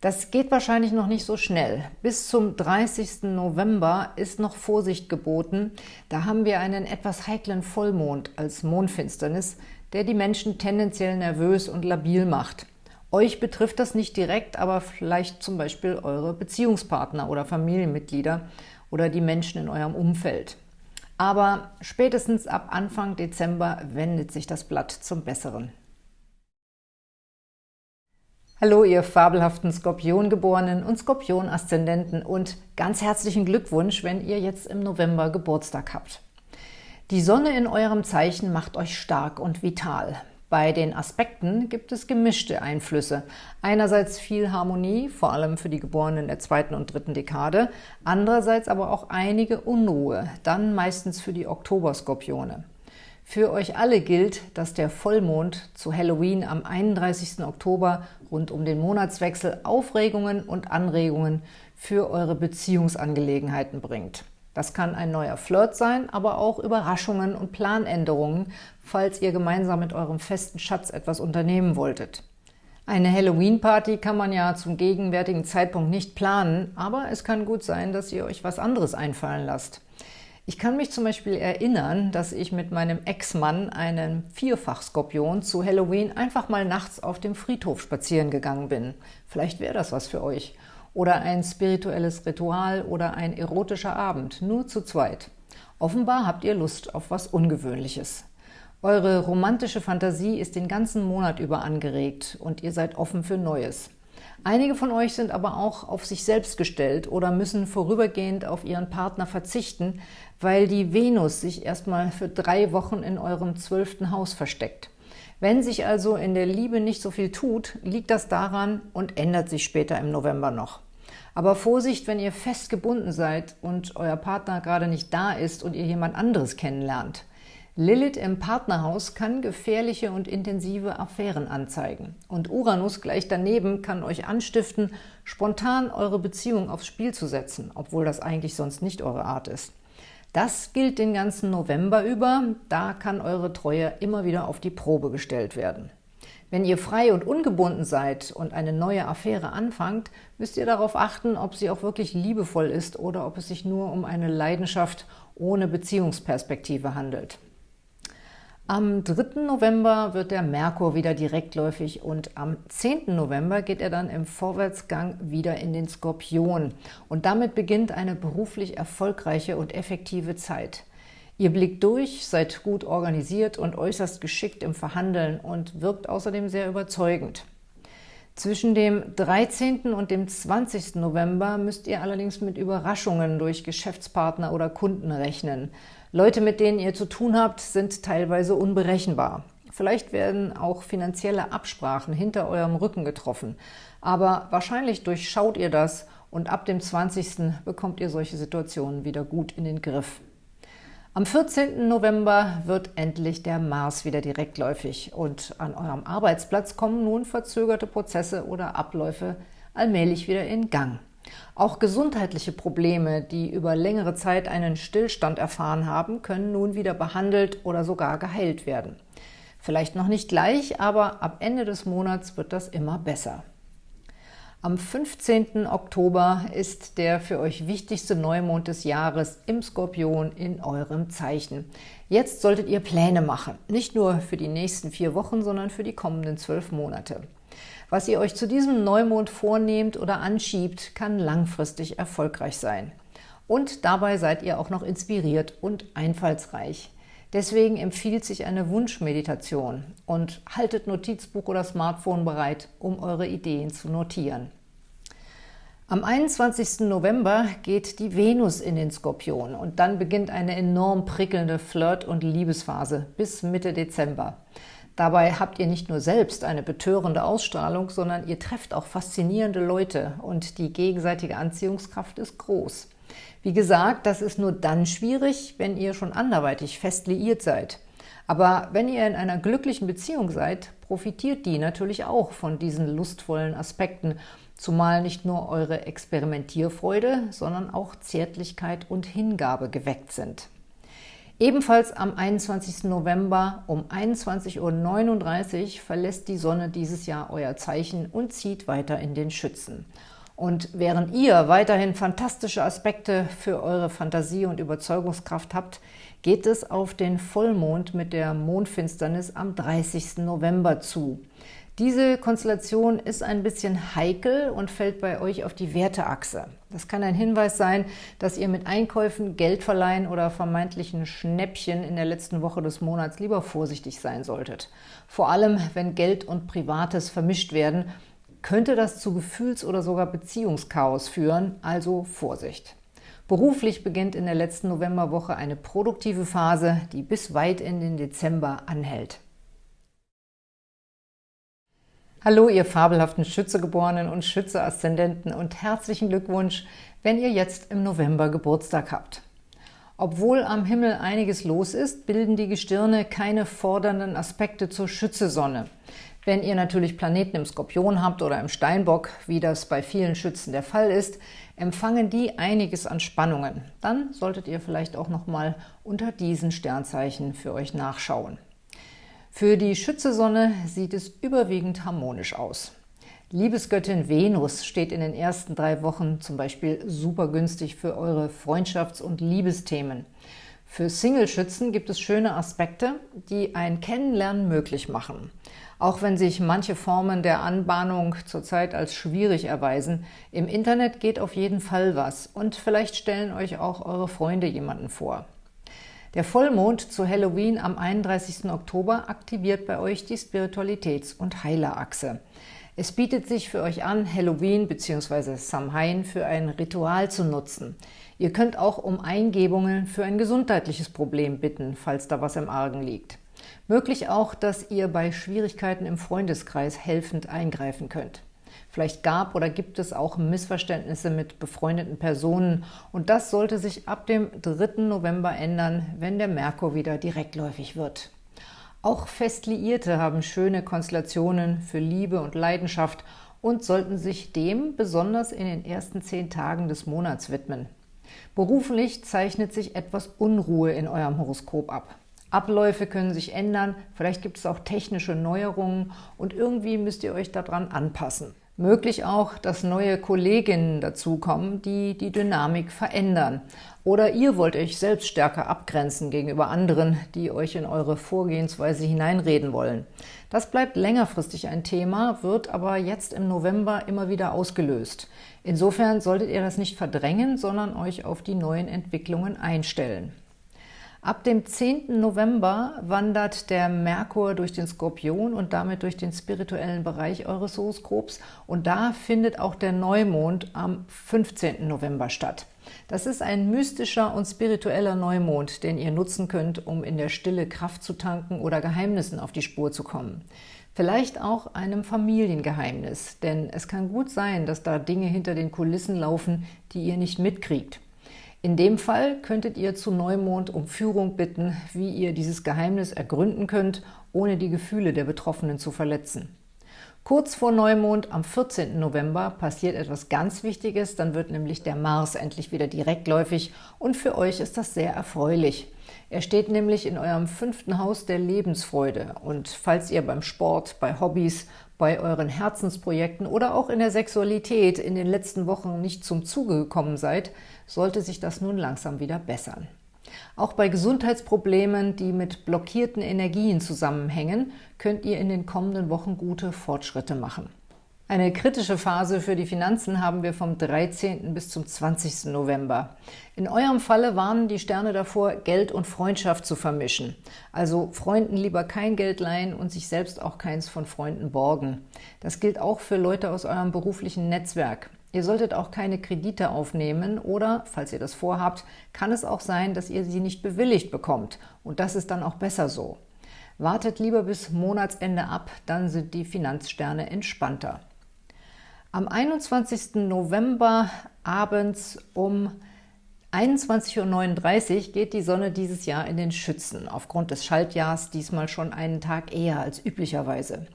Das geht wahrscheinlich noch nicht so schnell. Bis zum 30. November ist noch Vorsicht geboten. Da haben wir einen etwas heiklen Vollmond als Mondfinsternis, der die Menschen tendenziell nervös und labil macht. Euch betrifft das nicht direkt, aber vielleicht zum Beispiel eure Beziehungspartner oder Familienmitglieder oder die Menschen in eurem Umfeld. Aber spätestens ab Anfang Dezember wendet sich das Blatt zum Besseren. Hallo, ihr fabelhaften Skorpiongeborenen und Skorpion-Aszendenten und ganz herzlichen Glückwunsch, wenn ihr jetzt im November Geburtstag habt. Die Sonne in eurem Zeichen macht euch stark und vital. Bei den Aspekten gibt es gemischte Einflüsse. Einerseits viel Harmonie, vor allem für die Geborenen der zweiten und dritten Dekade, andererseits aber auch einige Unruhe, dann meistens für die Oktoberskorpione. Für euch alle gilt, dass der Vollmond zu Halloween am 31. Oktober rund um den Monatswechsel Aufregungen und Anregungen für eure Beziehungsangelegenheiten bringt. Das kann ein neuer Flirt sein, aber auch Überraschungen und Planänderungen, falls ihr gemeinsam mit eurem festen Schatz etwas unternehmen wolltet. Eine Halloween-Party kann man ja zum gegenwärtigen Zeitpunkt nicht planen, aber es kann gut sein, dass ihr euch was anderes einfallen lasst. Ich kann mich zum Beispiel erinnern, dass ich mit meinem Ex-Mann, einem Vierfach-Skorpion, zu Halloween einfach mal nachts auf dem Friedhof spazieren gegangen bin. Vielleicht wäre das was für euch. Oder ein spirituelles Ritual oder ein erotischer Abend, nur zu zweit. Offenbar habt ihr Lust auf was Ungewöhnliches. Eure romantische Fantasie ist den ganzen Monat über angeregt und ihr seid offen für Neues. Einige von euch sind aber auch auf sich selbst gestellt oder müssen vorübergehend auf ihren Partner verzichten, weil die Venus sich erstmal für drei Wochen in eurem zwölften Haus versteckt. Wenn sich also in der Liebe nicht so viel tut, liegt das daran und ändert sich später im November noch. Aber Vorsicht, wenn ihr fest gebunden seid und euer Partner gerade nicht da ist und ihr jemand anderes kennenlernt. Lilith im Partnerhaus kann gefährliche und intensive Affären anzeigen. Und Uranus gleich daneben kann euch anstiften, spontan eure Beziehung aufs Spiel zu setzen, obwohl das eigentlich sonst nicht eure Art ist. Das gilt den ganzen November über, da kann eure Treue immer wieder auf die Probe gestellt werden. Wenn ihr frei und ungebunden seid und eine neue Affäre anfangt, müsst ihr darauf achten, ob sie auch wirklich liebevoll ist oder ob es sich nur um eine Leidenschaft ohne Beziehungsperspektive handelt. Am 3. November wird der Merkur wieder direktläufig und am 10. November geht er dann im Vorwärtsgang wieder in den Skorpion. Und damit beginnt eine beruflich erfolgreiche und effektive Zeit. Ihr blickt durch, seid gut organisiert und äußerst geschickt im Verhandeln und wirkt außerdem sehr überzeugend. Zwischen dem 13. und dem 20. November müsst ihr allerdings mit Überraschungen durch Geschäftspartner oder Kunden rechnen – Leute, mit denen ihr zu tun habt, sind teilweise unberechenbar. Vielleicht werden auch finanzielle Absprachen hinter eurem Rücken getroffen, aber wahrscheinlich durchschaut ihr das und ab dem 20. bekommt ihr solche Situationen wieder gut in den Griff. Am 14. November wird endlich der Mars wieder direktläufig und an eurem Arbeitsplatz kommen nun verzögerte Prozesse oder Abläufe allmählich wieder in Gang. Auch gesundheitliche Probleme, die über längere Zeit einen Stillstand erfahren haben, können nun wieder behandelt oder sogar geheilt werden. Vielleicht noch nicht gleich, aber ab Ende des Monats wird das immer besser. Am 15. Oktober ist der für euch wichtigste Neumond des Jahres im Skorpion in eurem Zeichen. Jetzt solltet ihr Pläne machen, nicht nur für die nächsten vier Wochen, sondern für die kommenden zwölf Monate. Was ihr euch zu diesem Neumond vornehmt oder anschiebt, kann langfristig erfolgreich sein. Und dabei seid ihr auch noch inspiriert und einfallsreich. Deswegen empfiehlt sich eine Wunschmeditation und haltet Notizbuch oder Smartphone bereit, um eure Ideen zu notieren. Am 21. November geht die Venus in den Skorpion und dann beginnt eine enorm prickelnde Flirt- und Liebesphase bis Mitte Dezember. Dabei habt ihr nicht nur selbst eine betörende Ausstrahlung, sondern ihr trefft auch faszinierende Leute und die gegenseitige Anziehungskraft ist groß. Wie gesagt, das ist nur dann schwierig, wenn ihr schon anderweitig fest liiert seid. Aber wenn ihr in einer glücklichen Beziehung seid, profitiert die natürlich auch von diesen lustvollen Aspekten, zumal nicht nur eure Experimentierfreude, sondern auch Zärtlichkeit und Hingabe geweckt sind. Ebenfalls am 21. November um 21.39 Uhr verlässt die Sonne dieses Jahr euer Zeichen und zieht weiter in den Schützen. Und während ihr weiterhin fantastische Aspekte für eure Fantasie und Überzeugungskraft habt, geht es auf den Vollmond mit der Mondfinsternis am 30. November zu. Diese Konstellation ist ein bisschen heikel und fällt bei euch auf die Werteachse. Das kann ein Hinweis sein, dass ihr mit Einkäufen, Geldverleihen oder vermeintlichen Schnäppchen in der letzten Woche des Monats lieber vorsichtig sein solltet. Vor allem, wenn Geld und Privates vermischt werden, könnte das zu Gefühls- oder sogar Beziehungschaos führen, also Vorsicht. Beruflich beginnt in der letzten Novemberwoche eine produktive Phase, die bis weit in den Dezember anhält. Hallo, ihr fabelhaften Schützegeborenen und Schütze-Aszendenten und herzlichen Glückwunsch, wenn ihr jetzt im November Geburtstag habt. Obwohl am Himmel einiges los ist, bilden die Gestirne keine fordernden Aspekte zur Schützesonne. Wenn ihr natürlich Planeten im Skorpion habt oder im Steinbock, wie das bei vielen Schützen der Fall ist, empfangen die einiges an Spannungen. Dann solltet ihr vielleicht auch nochmal unter diesen Sternzeichen für euch nachschauen. Für die Schützesonne sieht es überwiegend harmonisch aus. Liebesgöttin Venus steht in den ersten drei Wochen zum Beispiel super günstig für eure Freundschafts- und Liebesthemen. Für Single-Schützen gibt es schöne Aspekte, die ein Kennenlernen möglich machen. Auch wenn sich manche Formen der Anbahnung zurzeit als schwierig erweisen, im Internet geht auf jeden Fall was und vielleicht stellen euch auch eure Freunde jemanden vor. Der Vollmond zu Halloween am 31. Oktober aktiviert bei euch die Spiritualitäts- und Heilerachse. Es bietet sich für euch an, Halloween bzw. Samhain für ein Ritual zu nutzen. Ihr könnt auch um Eingebungen für ein gesundheitliches Problem bitten, falls da was im Argen liegt. Möglich auch, dass ihr bei Schwierigkeiten im Freundeskreis helfend eingreifen könnt. Vielleicht gab oder gibt es auch Missverständnisse mit befreundeten Personen und das sollte sich ab dem 3. November ändern, wenn der Merkur wieder direktläufig wird. Auch Festliierte haben schöne Konstellationen für Liebe und Leidenschaft und sollten sich dem besonders in den ersten zehn Tagen des Monats widmen. Beruflich zeichnet sich etwas Unruhe in eurem Horoskop ab. Abläufe können sich ändern, vielleicht gibt es auch technische Neuerungen und irgendwie müsst ihr euch daran anpassen. Möglich auch, dass neue Kolleginnen dazukommen, die die Dynamik verändern. Oder ihr wollt euch selbst stärker abgrenzen gegenüber anderen, die euch in eure Vorgehensweise hineinreden wollen. Das bleibt längerfristig ein Thema, wird aber jetzt im November immer wieder ausgelöst. Insofern solltet ihr das nicht verdrängen, sondern euch auf die neuen Entwicklungen einstellen. Ab dem 10. November wandert der Merkur durch den Skorpion und damit durch den spirituellen Bereich eures Horoskops und da findet auch der Neumond am 15. November statt. Das ist ein mystischer und spiritueller Neumond, den ihr nutzen könnt, um in der Stille Kraft zu tanken oder Geheimnissen auf die Spur zu kommen. Vielleicht auch einem Familiengeheimnis, denn es kann gut sein, dass da Dinge hinter den Kulissen laufen, die ihr nicht mitkriegt. In dem Fall könntet ihr zu Neumond um Führung bitten, wie ihr dieses Geheimnis ergründen könnt, ohne die Gefühle der Betroffenen zu verletzen. Kurz vor Neumond am 14. November passiert etwas ganz Wichtiges, dann wird nämlich der Mars endlich wieder direktläufig und für euch ist das sehr erfreulich. Er steht nämlich in eurem fünften Haus der Lebensfreude und falls ihr beim Sport, bei Hobbys, bei euren Herzensprojekten oder auch in der Sexualität in den letzten Wochen nicht zum Zuge gekommen seid, sollte sich das nun langsam wieder bessern. Auch bei Gesundheitsproblemen, die mit blockierten Energien zusammenhängen, könnt ihr in den kommenden Wochen gute Fortschritte machen. Eine kritische Phase für die Finanzen haben wir vom 13. bis zum 20. November. In eurem Falle warnen die Sterne davor, Geld und Freundschaft zu vermischen. Also Freunden lieber kein Geld leihen und sich selbst auch keins von Freunden borgen. Das gilt auch für Leute aus eurem beruflichen Netzwerk. Ihr solltet auch keine Kredite aufnehmen oder, falls ihr das vorhabt, kann es auch sein, dass ihr sie nicht bewilligt bekommt. Und das ist dann auch besser so. Wartet lieber bis Monatsende ab, dann sind die Finanzsterne entspannter. Am 21. November abends um 21.39 Uhr geht die Sonne dieses Jahr in den Schützen, aufgrund des Schaltjahrs diesmal schon einen Tag eher als üblicherweise.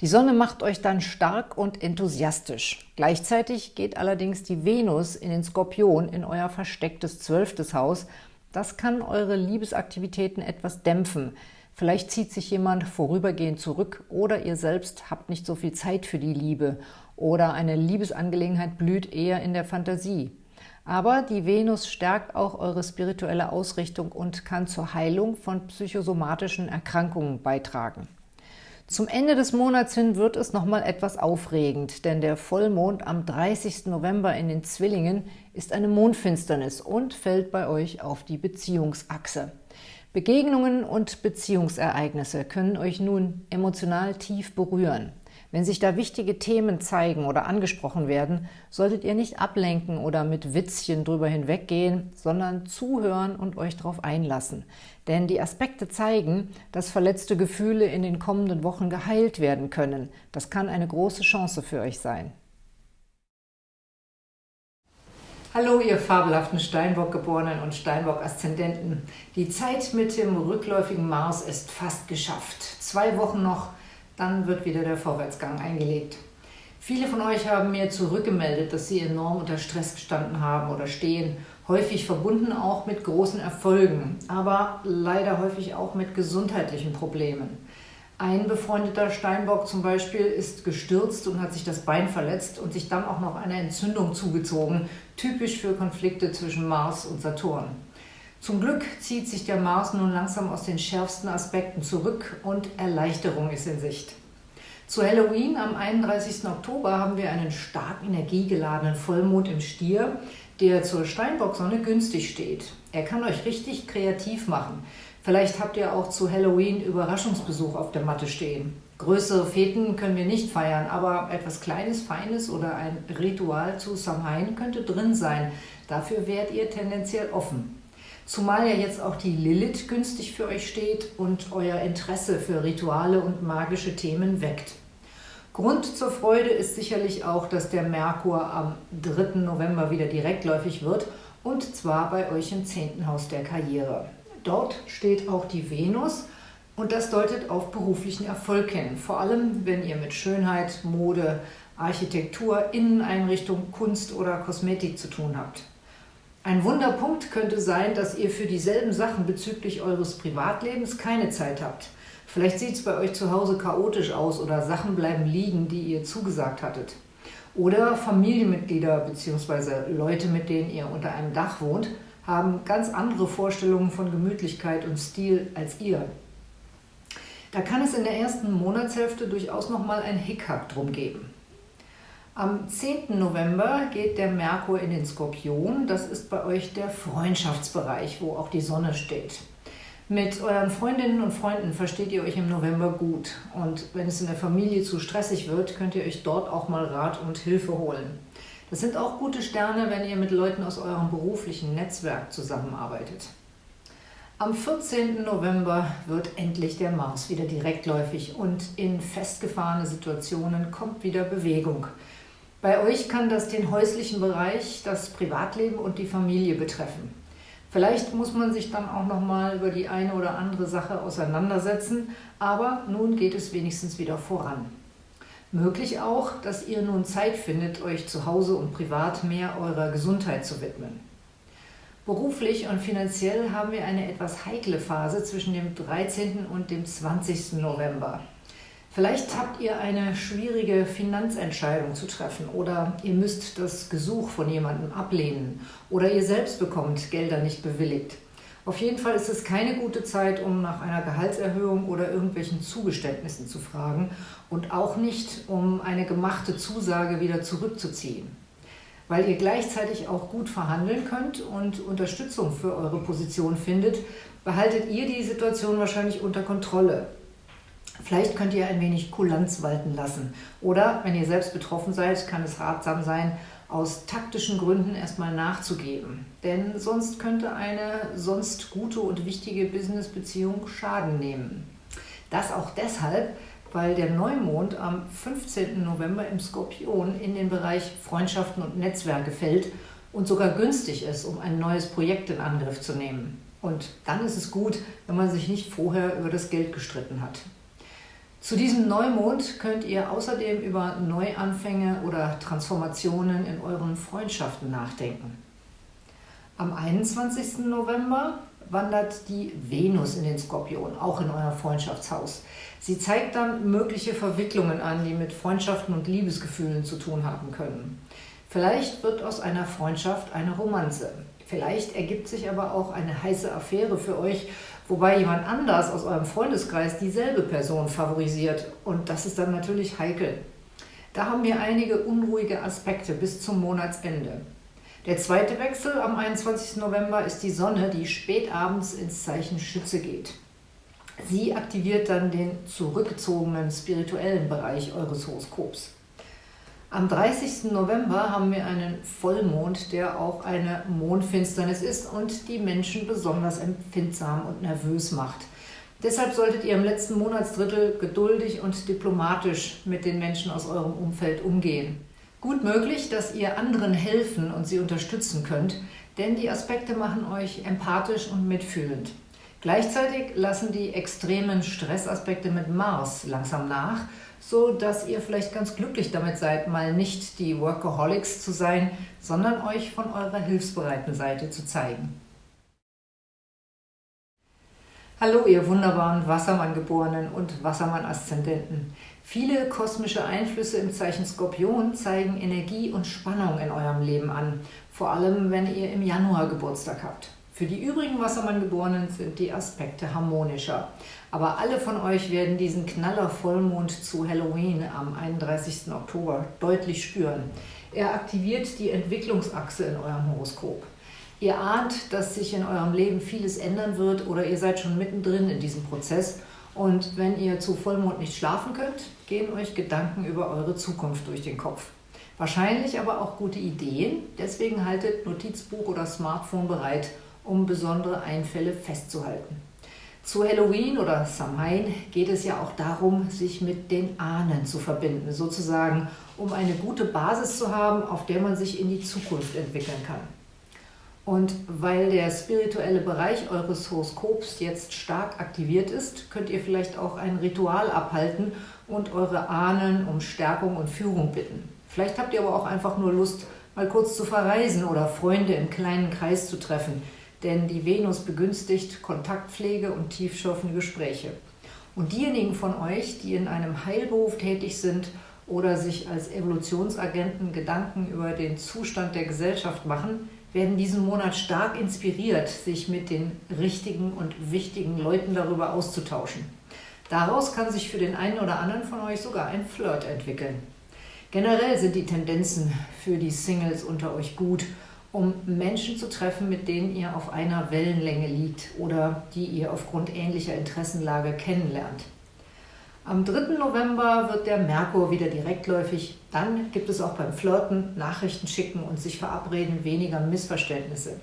Die Sonne macht euch dann stark und enthusiastisch. Gleichzeitig geht allerdings die Venus in den Skorpion in euer verstecktes zwölftes Haus. Das kann eure Liebesaktivitäten etwas dämpfen. Vielleicht zieht sich jemand vorübergehend zurück oder ihr selbst habt nicht so viel Zeit für die Liebe oder eine Liebesangelegenheit blüht eher in der Fantasie. Aber die Venus stärkt auch eure spirituelle Ausrichtung und kann zur Heilung von psychosomatischen Erkrankungen beitragen. Zum Ende des Monats hin wird es nochmal etwas aufregend, denn der Vollmond am 30. November in den Zwillingen ist eine Mondfinsternis und fällt bei euch auf die Beziehungsachse. Begegnungen und Beziehungsereignisse können euch nun emotional tief berühren. Wenn sich da wichtige Themen zeigen oder angesprochen werden, solltet ihr nicht ablenken oder mit Witzchen drüber hinweggehen, sondern zuhören und euch darauf einlassen. Denn die Aspekte zeigen, dass verletzte Gefühle in den kommenden Wochen geheilt werden können. Das kann eine große Chance für euch sein. Hallo, ihr fabelhaften Steinbock-Geborenen und Steinbock-Aszendenten. Die Zeit mit dem rückläufigen Mars ist fast geschafft. Zwei Wochen noch – dann wird wieder der Vorwärtsgang eingelegt. Viele von euch haben mir zurückgemeldet, dass sie enorm unter Stress gestanden haben oder stehen, häufig verbunden auch mit großen Erfolgen, aber leider häufig auch mit gesundheitlichen Problemen. Ein befreundeter Steinbock zum Beispiel ist gestürzt und hat sich das Bein verletzt und sich dann auch noch eine Entzündung zugezogen, typisch für Konflikte zwischen Mars und Saturn. Zum Glück zieht sich der Mars nun langsam aus den schärfsten Aspekten zurück und Erleichterung ist in Sicht. Zu Halloween am 31. Oktober haben wir einen stark energiegeladenen Vollmond im Stier, der zur Steinbocksonne günstig steht. Er kann euch richtig kreativ machen. Vielleicht habt ihr auch zu Halloween Überraschungsbesuch auf der Matte stehen. Größere Feten können wir nicht feiern, aber etwas Kleines, Feines oder ein Ritual zu Samhain könnte drin sein. Dafür wärt ihr tendenziell offen. Zumal ja jetzt auch die Lilith günstig für euch steht und euer Interesse für Rituale und magische Themen weckt. Grund zur Freude ist sicherlich auch, dass der Merkur am 3. November wieder direktläufig wird und zwar bei euch im 10. Haus der Karriere. Dort steht auch die Venus und das deutet auf beruflichen Erfolg hin, vor allem wenn ihr mit Schönheit, Mode, Architektur, Inneneinrichtung, Kunst oder Kosmetik zu tun habt. Ein Wunderpunkt könnte sein, dass ihr für dieselben Sachen bezüglich eures Privatlebens keine Zeit habt. Vielleicht sieht es bei euch zu Hause chaotisch aus oder Sachen bleiben liegen, die ihr zugesagt hattet. Oder Familienmitglieder bzw. Leute, mit denen ihr unter einem Dach wohnt, haben ganz andere Vorstellungen von Gemütlichkeit und Stil als ihr. Da kann es in der ersten Monatshälfte durchaus nochmal ein Hickhack drum geben. Am 10. November geht der Merkur in den Skorpion. Das ist bei euch der Freundschaftsbereich, wo auch die Sonne steht. Mit euren Freundinnen und Freunden versteht ihr euch im November gut. Und wenn es in der Familie zu stressig wird, könnt ihr euch dort auch mal Rat und Hilfe holen. Das sind auch gute Sterne, wenn ihr mit Leuten aus eurem beruflichen Netzwerk zusammenarbeitet. Am 14. November wird endlich der Mars wieder direktläufig und in festgefahrene Situationen kommt wieder Bewegung. Bei euch kann das den häuslichen Bereich, das Privatleben und die Familie betreffen. Vielleicht muss man sich dann auch noch mal über die eine oder andere Sache auseinandersetzen, aber nun geht es wenigstens wieder voran. Möglich auch, dass ihr nun Zeit findet, euch zu Hause und privat mehr eurer Gesundheit zu widmen. Beruflich und finanziell haben wir eine etwas heikle Phase zwischen dem 13. und dem 20. November. Vielleicht habt ihr eine schwierige Finanzentscheidung zu treffen oder ihr müsst das Gesuch von jemandem ablehnen oder ihr selbst bekommt Gelder nicht bewilligt. Auf jeden Fall ist es keine gute Zeit, um nach einer Gehaltserhöhung oder irgendwelchen Zugeständnissen zu fragen und auch nicht, um eine gemachte Zusage wieder zurückzuziehen. Weil ihr gleichzeitig auch gut verhandeln könnt und Unterstützung für eure Position findet, behaltet ihr die Situation wahrscheinlich unter Kontrolle. Vielleicht könnt ihr ein wenig Kulanz walten lassen. Oder wenn ihr selbst betroffen seid, kann es ratsam sein, aus taktischen Gründen erstmal nachzugeben. Denn sonst könnte eine sonst gute und wichtige Businessbeziehung Schaden nehmen. Das auch deshalb, weil der Neumond am 15. November im Skorpion in den Bereich Freundschaften und Netzwerke fällt und sogar günstig ist, um ein neues Projekt in Angriff zu nehmen. Und dann ist es gut, wenn man sich nicht vorher über das Geld gestritten hat. Zu diesem Neumond könnt ihr außerdem über Neuanfänge oder Transformationen in euren Freundschaften nachdenken. Am 21. November wandert die Venus in den Skorpion, auch in euer Freundschaftshaus. Sie zeigt dann mögliche Verwicklungen an, die mit Freundschaften und Liebesgefühlen zu tun haben können. Vielleicht wird aus einer Freundschaft eine Romanze. Vielleicht ergibt sich aber auch eine heiße Affäre für euch, wobei jemand anders aus eurem Freundeskreis dieselbe Person favorisiert. Und das ist dann natürlich heikel. Da haben wir einige unruhige Aspekte bis zum Monatsende. Der zweite Wechsel am 21. November ist die Sonne, die spätabends ins Zeichen Schütze geht. Sie aktiviert dann den zurückgezogenen spirituellen Bereich eures Horoskops. Am 30. November haben wir einen Vollmond, der auch eine Mondfinsternis ist und die Menschen besonders empfindsam und nervös macht. Deshalb solltet ihr im letzten Monatsdrittel geduldig und diplomatisch mit den Menschen aus eurem Umfeld umgehen. Gut möglich, dass ihr anderen helfen und sie unterstützen könnt, denn die Aspekte machen euch empathisch und mitfühlend. Gleichzeitig lassen die extremen Stressaspekte mit Mars langsam nach, so dass ihr vielleicht ganz glücklich damit seid, mal nicht die Workaholics zu sein, sondern euch von eurer hilfsbereiten Seite zu zeigen. Hallo ihr wunderbaren Wassermann-Geborenen und Wassermann-Aszendenten. Viele kosmische Einflüsse im Zeichen Skorpion zeigen Energie und Spannung in eurem Leben an, vor allem wenn ihr im Januar Geburtstag habt. Für die übrigen Wassermann-Geborenen sind die Aspekte harmonischer. Aber alle von euch werden diesen Knaller-Vollmond zu Halloween am 31. Oktober deutlich spüren. Er aktiviert die Entwicklungsachse in eurem Horoskop. Ihr ahnt, dass sich in eurem Leben vieles ändern wird oder ihr seid schon mittendrin in diesem Prozess – und wenn ihr zu Vollmond nicht schlafen könnt, gehen euch Gedanken über eure Zukunft durch den Kopf. Wahrscheinlich aber auch gute Ideen, deswegen haltet Notizbuch oder Smartphone bereit, um besondere Einfälle festzuhalten. Zu Halloween oder Samhain geht es ja auch darum, sich mit den Ahnen zu verbinden, sozusagen, um eine gute Basis zu haben, auf der man sich in die Zukunft entwickeln kann. Und weil der spirituelle Bereich eures Horoskops jetzt stark aktiviert ist, könnt ihr vielleicht auch ein Ritual abhalten und eure Ahnen um Stärkung und Führung bitten. Vielleicht habt ihr aber auch einfach nur Lust, mal kurz zu verreisen oder Freunde im kleinen Kreis zu treffen, denn die Venus begünstigt Kontaktpflege und tiefschürfende Gespräche. Und diejenigen von euch, die in einem Heilberuf tätig sind oder sich als Evolutionsagenten Gedanken über den Zustand der Gesellschaft machen, werden diesen Monat stark inspiriert, sich mit den richtigen und wichtigen Leuten darüber auszutauschen. Daraus kann sich für den einen oder anderen von euch sogar ein Flirt entwickeln. Generell sind die Tendenzen für die Singles unter euch gut, um Menschen zu treffen, mit denen ihr auf einer Wellenlänge liegt oder die ihr aufgrund ähnlicher Interessenlage kennenlernt. Am 3. November wird der Merkur wieder direktläufig. Dann gibt es auch beim Flirten, Nachrichten schicken und sich verabreden weniger Missverständnisse.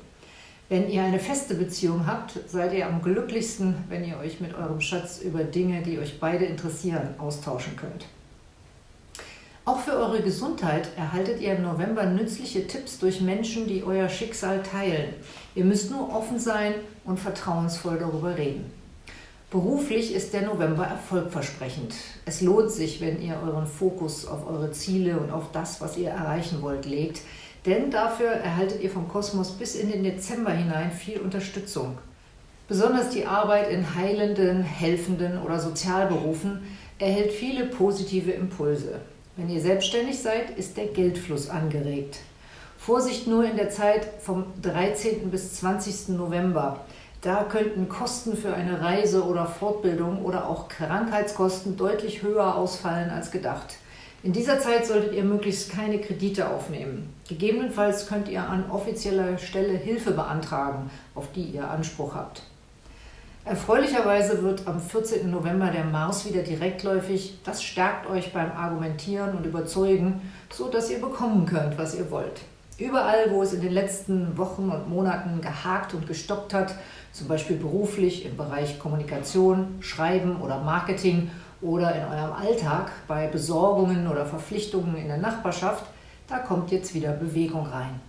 Wenn ihr eine feste Beziehung habt, seid ihr am glücklichsten, wenn ihr euch mit eurem Schatz über Dinge, die euch beide interessieren, austauschen könnt. Auch für eure Gesundheit erhaltet ihr im November nützliche Tipps durch Menschen, die euer Schicksal teilen. Ihr müsst nur offen sein und vertrauensvoll darüber reden. Beruflich ist der November erfolgversprechend. Es lohnt sich, wenn ihr euren Fokus auf eure Ziele und auf das, was ihr erreichen wollt, legt, denn dafür erhaltet ihr vom Kosmos bis in den Dezember hinein viel Unterstützung. Besonders die Arbeit in heilenden, helfenden oder Sozialberufen erhält viele positive Impulse. Wenn ihr selbstständig seid, ist der Geldfluss angeregt. Vorsicht nur in der Zeit vom 13. bis 20. November. Da könnten Kosten für eine Reise oder Fortbildung oder auch Krankheitskosten deutlich höher ausfallen als gedacht. In dieser Zeit solltet ihr möglichst keine Kredite aufnehmen. Gegebenenfalls könnt ihr an offizieller Stelle Hilfe beantragen, auf die ihr Anspruch habt. Erfreulicherweise wird am 14. November der Mars wieder direktläufig. Das stärkt euch beim Argumentieren und Überzeugen, so dass ihr bekommen könnt, was ihr wollt. Überall, wo es in den letzten Wochen und Monaten gehakt und gestoppt hat, zum Beispiel beruflich im Bereich Kommunikation, Schreiben oder Marketing oder in eurem Alltag bei Besorgungen oder Verpflichtungen in der Nachbarschaft, da kommt jetzt wieder Bewegung rein.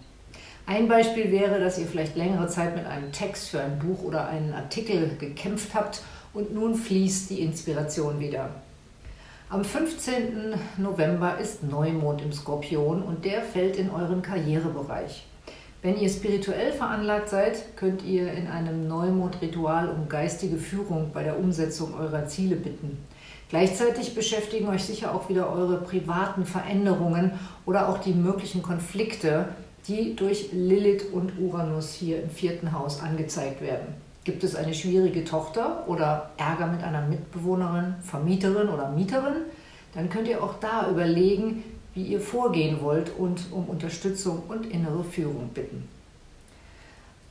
Ein Beispiel wäre, dass ihr vielleicht längere Zeit mit einem Text für ein Buch oder einen Artikel gekämpft habt und nun fließt die Inspiration wieder. Am 15. November ist Neumond im Skorpion und der fällt in euren Karrierebereich. Wenn ihr spirituell veranlagt seid, könnt ihr in einem Neumond-Ritual um geistige Führung bei der Umsetzung eurer Ziele bitten. Gleichzeitig beschäftigen euch sicher auch wieder eure privaten Veränderungen oder auch die möglichen Konflikte, die durch Lilith und Uranus hier im vierten Haus angezeigt werden. Gibt es eine schwierige Tochter oder Ärger mit einer Mitbewohnerin, Vermieterin oder Mieterin? Dann könnt ihr auch da überlegen, wie ihr vorgehen wollt und um Unterstützung und innere Führung bitten.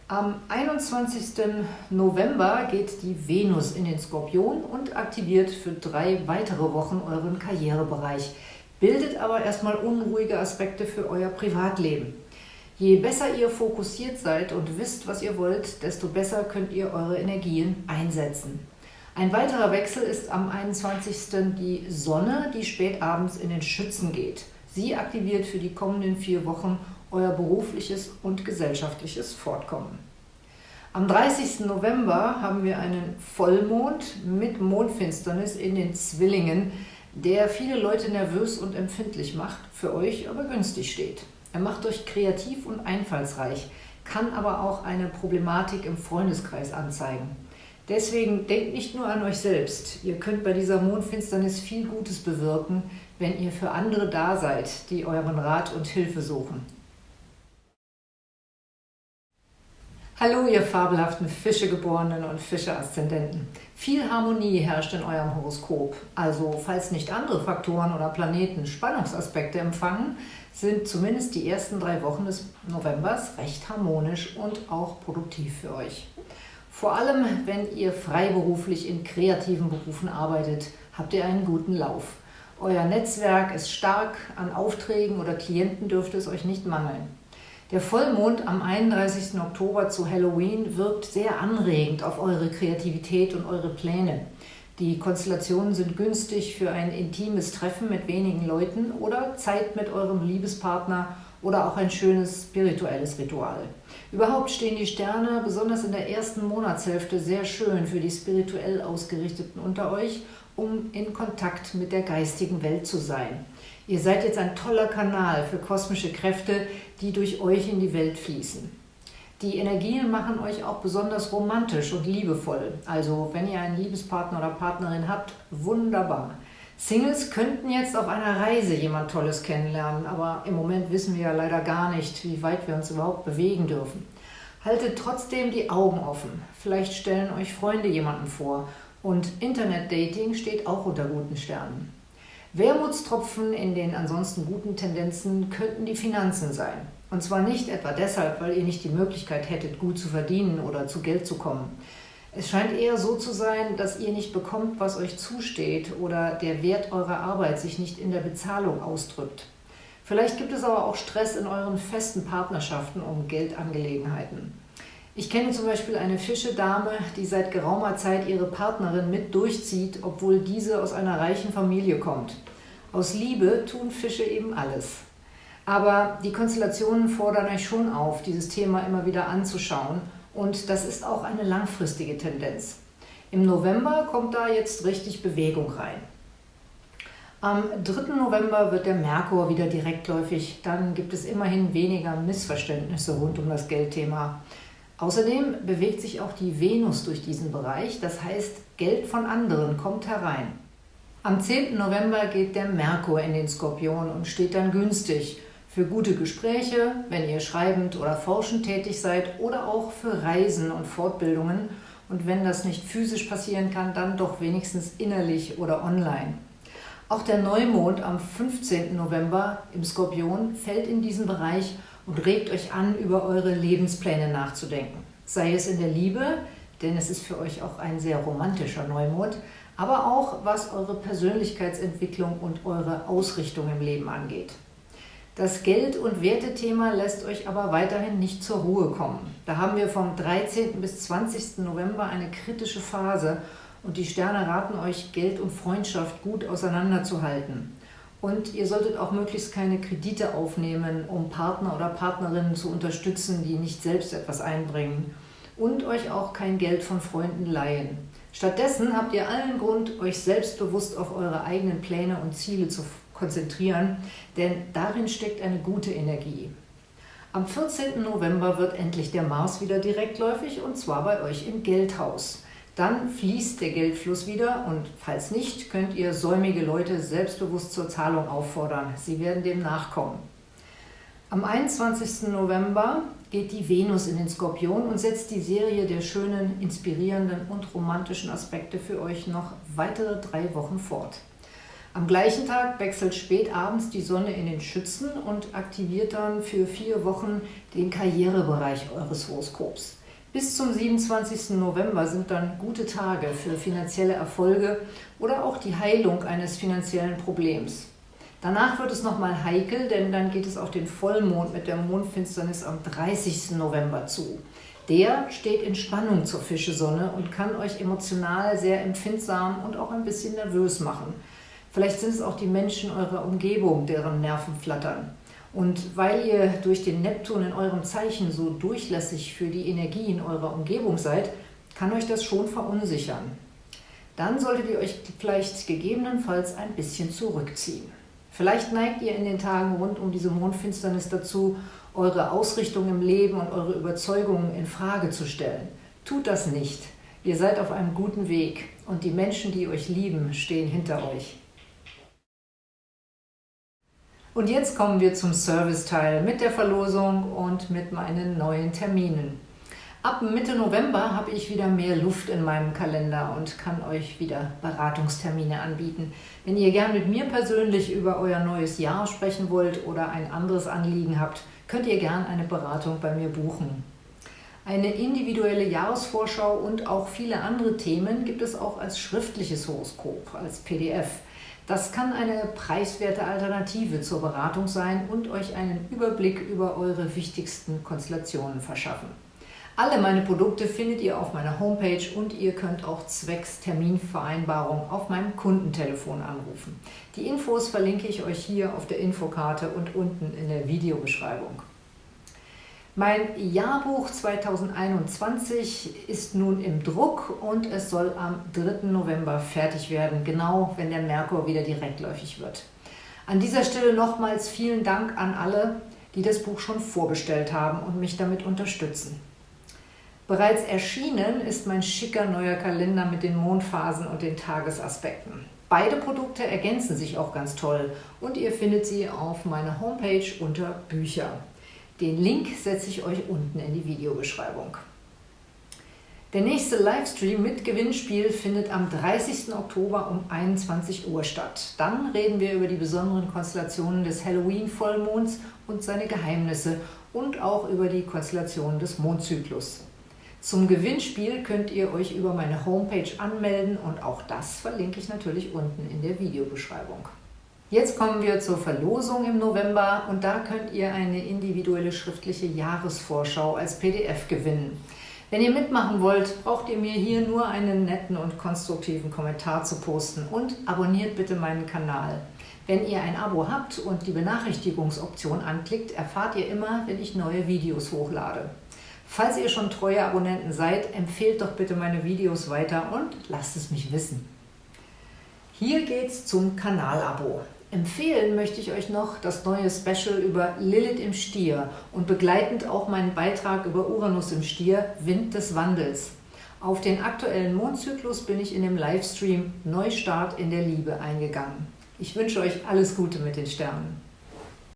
Am 21. November geht die Venus in den Skorpion und aktiviert für drei weitere Wochen euren Karrierebereich, bildet aber erstmal unruhige Aspekte für euer Privatleben. Je besser ihr fokussiert seid und wisst, was ihr wollt, desto besser könnt ihr eure Energien einsetzen. Ein weiterer Wechsel ist am 21. die Sonne, die spät abends in den Schützen geht. Sie aktiviert für die kommenden vier Wochen euer berufliches und gesellschaftliches Fortkommen. Am 30. November haben wir einen Vollmond mit Mondfinsternis in den Zwillingen, der viele Leute nervös und empfindlich macht, für euch aber günstig steht. Er macht euch kreativ und einfallsreich, kann aber auch eine Problematik im Freundeskreis anzeigen. Deswegen denkt nicht nur an euch selbst. Ihr könnt bei dieser Mondfinsternis viel Gutes bewirken, wenn ihr für andere da seid, die euren Rat und Hilfe suchen. Hallo, ihr fabelhaften Fischegeborenen und Fische-Aszendenten. Viel Harmonie herrscht in eurem Horoskop. Also, falls nicht andere Faktoren oder Planeten Spannungsaspekte empfangen, sind zumindest die ersten drei Wochen des Novembers recht harmonisch und auch produktiv für euch. Vor allem, wenn ihr freiberuflich in kreativen Berufen arbeitet, habt ihr einen guten Lauf. Euer Netzwerk ist stark, an Aufträgen oder Klienten dürfte es euch nicht mangeln. Der Vollmond am 31. Oktober zu Halloween wirkt sehr anregend auf eure Kreativität und eure Pläne. Die Konstellationen sind günstig für ein intimes Treffen mit wenigen Leuten oder Zeit mit eurem Liebespartner oder auch ein schönes spirituelles Ritual. Überhaupt stehen die Sterne besonders in der ersten Monatshälfte sehr schön für die spirituell Ausgerichteten unter euch, um in Kontakt mit der geistigen Welt zu sein. Ihr seid jetzt ein toller Kanal für kosmische Kräfte, die durch euch in die Welt fließen. Die Energien machen euch auch besonders romantisch und liebevoll. Also wenn ihr einen Liebespartner oder Partnerin habt, wunderbar. Singles könnten jetzt auf einer Reise jemand Tolles kennenlernen, aber im Moment wissen wir ja leider gar nicht, wie weit wir uns überhaupt bewegen dürfen. Haltet trotzdem die Augen offen. Vielleicht stellen euch Freunde jemanden vor. Und Internet-Dating steht auch unter guten Sternen. Wermutstropfen in den ansonsten guten Tendenzen könnten die Finanzen sein. Und zwar nicht etwa deshalb, weil ihr nicht die Möglichkeit hättet, gut zu verdienen oder zu Geld zu kommen. Es scheint eher so zu sein, dass ihr nicht bekommt, was euch zusteht oder der Wert eurer Arbeit sich nicht in der Bezahlung ausdrückt. Vielleicht gibt es aber auch Stress in euren festen Partnerschaften um Geldangelegenheiten. Ich kenne zum Beispiel eine Fischedame, die seit geraumer Zeit ihre Partnerin mit durchzieht, obwohl diese aus einer reichen Familie kommt. Aus Liebe tun Fische eben alles. Aber die Konstellationen fordern euch schon auf, dieses Thema immer wieder anzuschauen und das ist auch eine langfristige Tendenz. Im November kommt da jetzt richtig Bewegung rein. Am 3. November wird der Merkur wieder direktläufig. Dann gibt es immerhin weniger Missverständnisse rund um das Geldthema. Außerdem bewegt sich auch die Venus durch diesen Bereich. Das heißt, Geld von anderen kommt herein. Am 10. November geht der Merkur in den Skorpion und steht dann günstig für gute Gespräche, wenn ihr schreibend oder forschend tätig seid oder auch für Reisen und Fortbildungen und wenn das nicht physisch passieren kann, dann doch wenigstens innerlich oder online. Auch der Neumond am 15. November im Skorpion fällt in diesen Bereich und regt euch an, über eure Lebenspläne nachzudenken. Sei es in der Liebe, denn es ist für euch auch ein sehr romantischer Neumond, aber auch was eure Persönlichkeitsentwicklung und eure Ausrichtung im Leben angeht. Das Geld- und Wertethema lässt euch aber weiterhin nicht zur Ruhe kommen. Da haben wir vom 13. bis 20. November eine kritische Phase und die Sterne raten euch, Geld und Freundschaft gut auseinanderzuhalten. Und ihr solltet auch möglichst keine Kredite aufnehmen, um Partner oder Partnerinnen zu unterstützen, die nicht selbst etwas einbringen. Und euch auch kein Geld von Freunden leihen. Stattdessen habt ihr allen Grund, euch selbstbewusst auf eure eigenen Pläne und Ziele zu konzentrieren, denn darin steckt eine gute Energie. Am 14. November wird endlich der Mars wieder direktläufig und zwar bei euch im Geldhaus. Dann fließt der Geldfluss wieder und falls nicht, könnt ihr säumige Leute selbstbewusst zur Zahlung auffordern. Sie werden dem nachkommen. Am 21. November geht die Venus in den Skorpion und setzt die Serie der schönen, inspirierenden und romantischen Aspekte für euch noch weitere drei Wochen fort. Am gleichen Tag wechselt spät abends die Sonne in den Schützen und aktiviert dann für vier Wochen den Karrierebereich eures Horoskops. Bis zum 27. November sind dann gute Tage für finanzielle Erfolge oder auch die Heilung eines finanziellen Problems. Danach wird es nochmal heikel, denn dann geht es auf den Vollmond mit der Mondfinsternis am 30. November zu. Der steht in Spannung zur Fischesonne und kann euch emotional sehr empfindsam und auch ein bisschen nervös machen. Vielleicht sind es auch die Menschen eurer Umgebung, deren Nerven flattern. Und weil ihr durch den Neptun in eurem Zeichen so durchlässig für die Energie in eurer Umgebung seid, kann euch das schon verunsichern. Dann solltet ihr euch vielleicht gegebenenfalls ein bisschen zurückziehen. Vielleicht neigt ihr in den Tagen rund um diese Mondfinsternis dazu, eure Ausrichtung im Leben und eure Überzeugungen in Frage zu stellen. Tut das nicht. Ihr seid auf einem guten Weg und die Menschen, die euch lieben, stehen hinter euch. Und jetzt kommen wir zum Serviceteil mit der Verlosung und mit meinen neuen Terminen. Ab Mitte November habe ich wieder mehr Luft in meinem Kalender und kann euch wieder Beratungstermine anbieten. Wenn ihr gern mit mir persönlich über euer neues Jahr sprechen wollt oder ein anderes Anliegen habt, könnt ihr gern eine Beratung bei mir buchen. Eine individuelle Jahresvorschau und auch viele andere Themen gibt es auch als schriftliches Horoskop, als PDF. Das kann eine preiswerte Alternative zur Beratung sein und euch einen Überblick über eure wichtigsten Konstellationen verschaffen. Alle meine Produkte findet ihr auf meiner Homepage und ihr könnt auch zwecks Terminvereinbarung auf meinem Kundentelefon anrufen. Die Infos verlinke ich euch hier auf der Infokarte und unten in der Videobeschreibung. Mein Jahrbuch 2021 ist nun im Druck und es soll am 3. November fertig werden, genau wenn der Merkur wieder direktläufig wird. An dieser Stelle nochmals vielen Dank an alle, die das Buch schon vorbestellt haben und mich damit unterstützen. Bereits erschienen ist mein schicker neuer Kalender mit den Mondphasen und den Tagesaspekten. Beide Produkte ergänzen sich auch ganz toll und ihr findet sie auf meiner Homepage unter Bücher. Den Link setze ich euch unten in die Videobeschreibung. Der nächste Livestream mit Gewinnspiel findet am 30. Oktober um 21 Uhr statt. Dann reden wir über die besonderen Konstellationen des Halloween-Vollmonds und seine Geheimnisse und auch über die Konstellationen des Mondzyklus. Zum Gewinnspiel könnt ihr euch über meine Homepage anmelden und auch das verlinke ich natürlich unten in der Videobeschreibung. Jetzt kommen wir zur Verlosung im November und da könnt ihr eine individuelle schriftliche Jahresvorschau als PDF gewinnen. Wenn ihr mitmachen wollt, braucht ihr mir hier nur einen netten und konstruktiven Kommentar zu posten und abonniert bitte meinen Kanal. Wenn ihr ein Abo habt und die Benachrichtigungsoption anklickt, erfahrt ihr immer, wenn ich neue Videos hochlade. Falls ihr schon treue Abonnenten seid, empfehlt doch bitte meine Videos weiter und lasst es mich wissen. Hier geht's zum Kanalabo. Empfehlen möchte ich euch noch das neue Special über Lilith im Stier und begleitend auch meinen Beitrag über Uranus im Stier, Wind des Wandels. Auf den aktuellen Mondzyklus bin ich in dem Livestream Neustart in der Liebe eingegangen. Ich wünsche euch alles Gute mit den Sternen.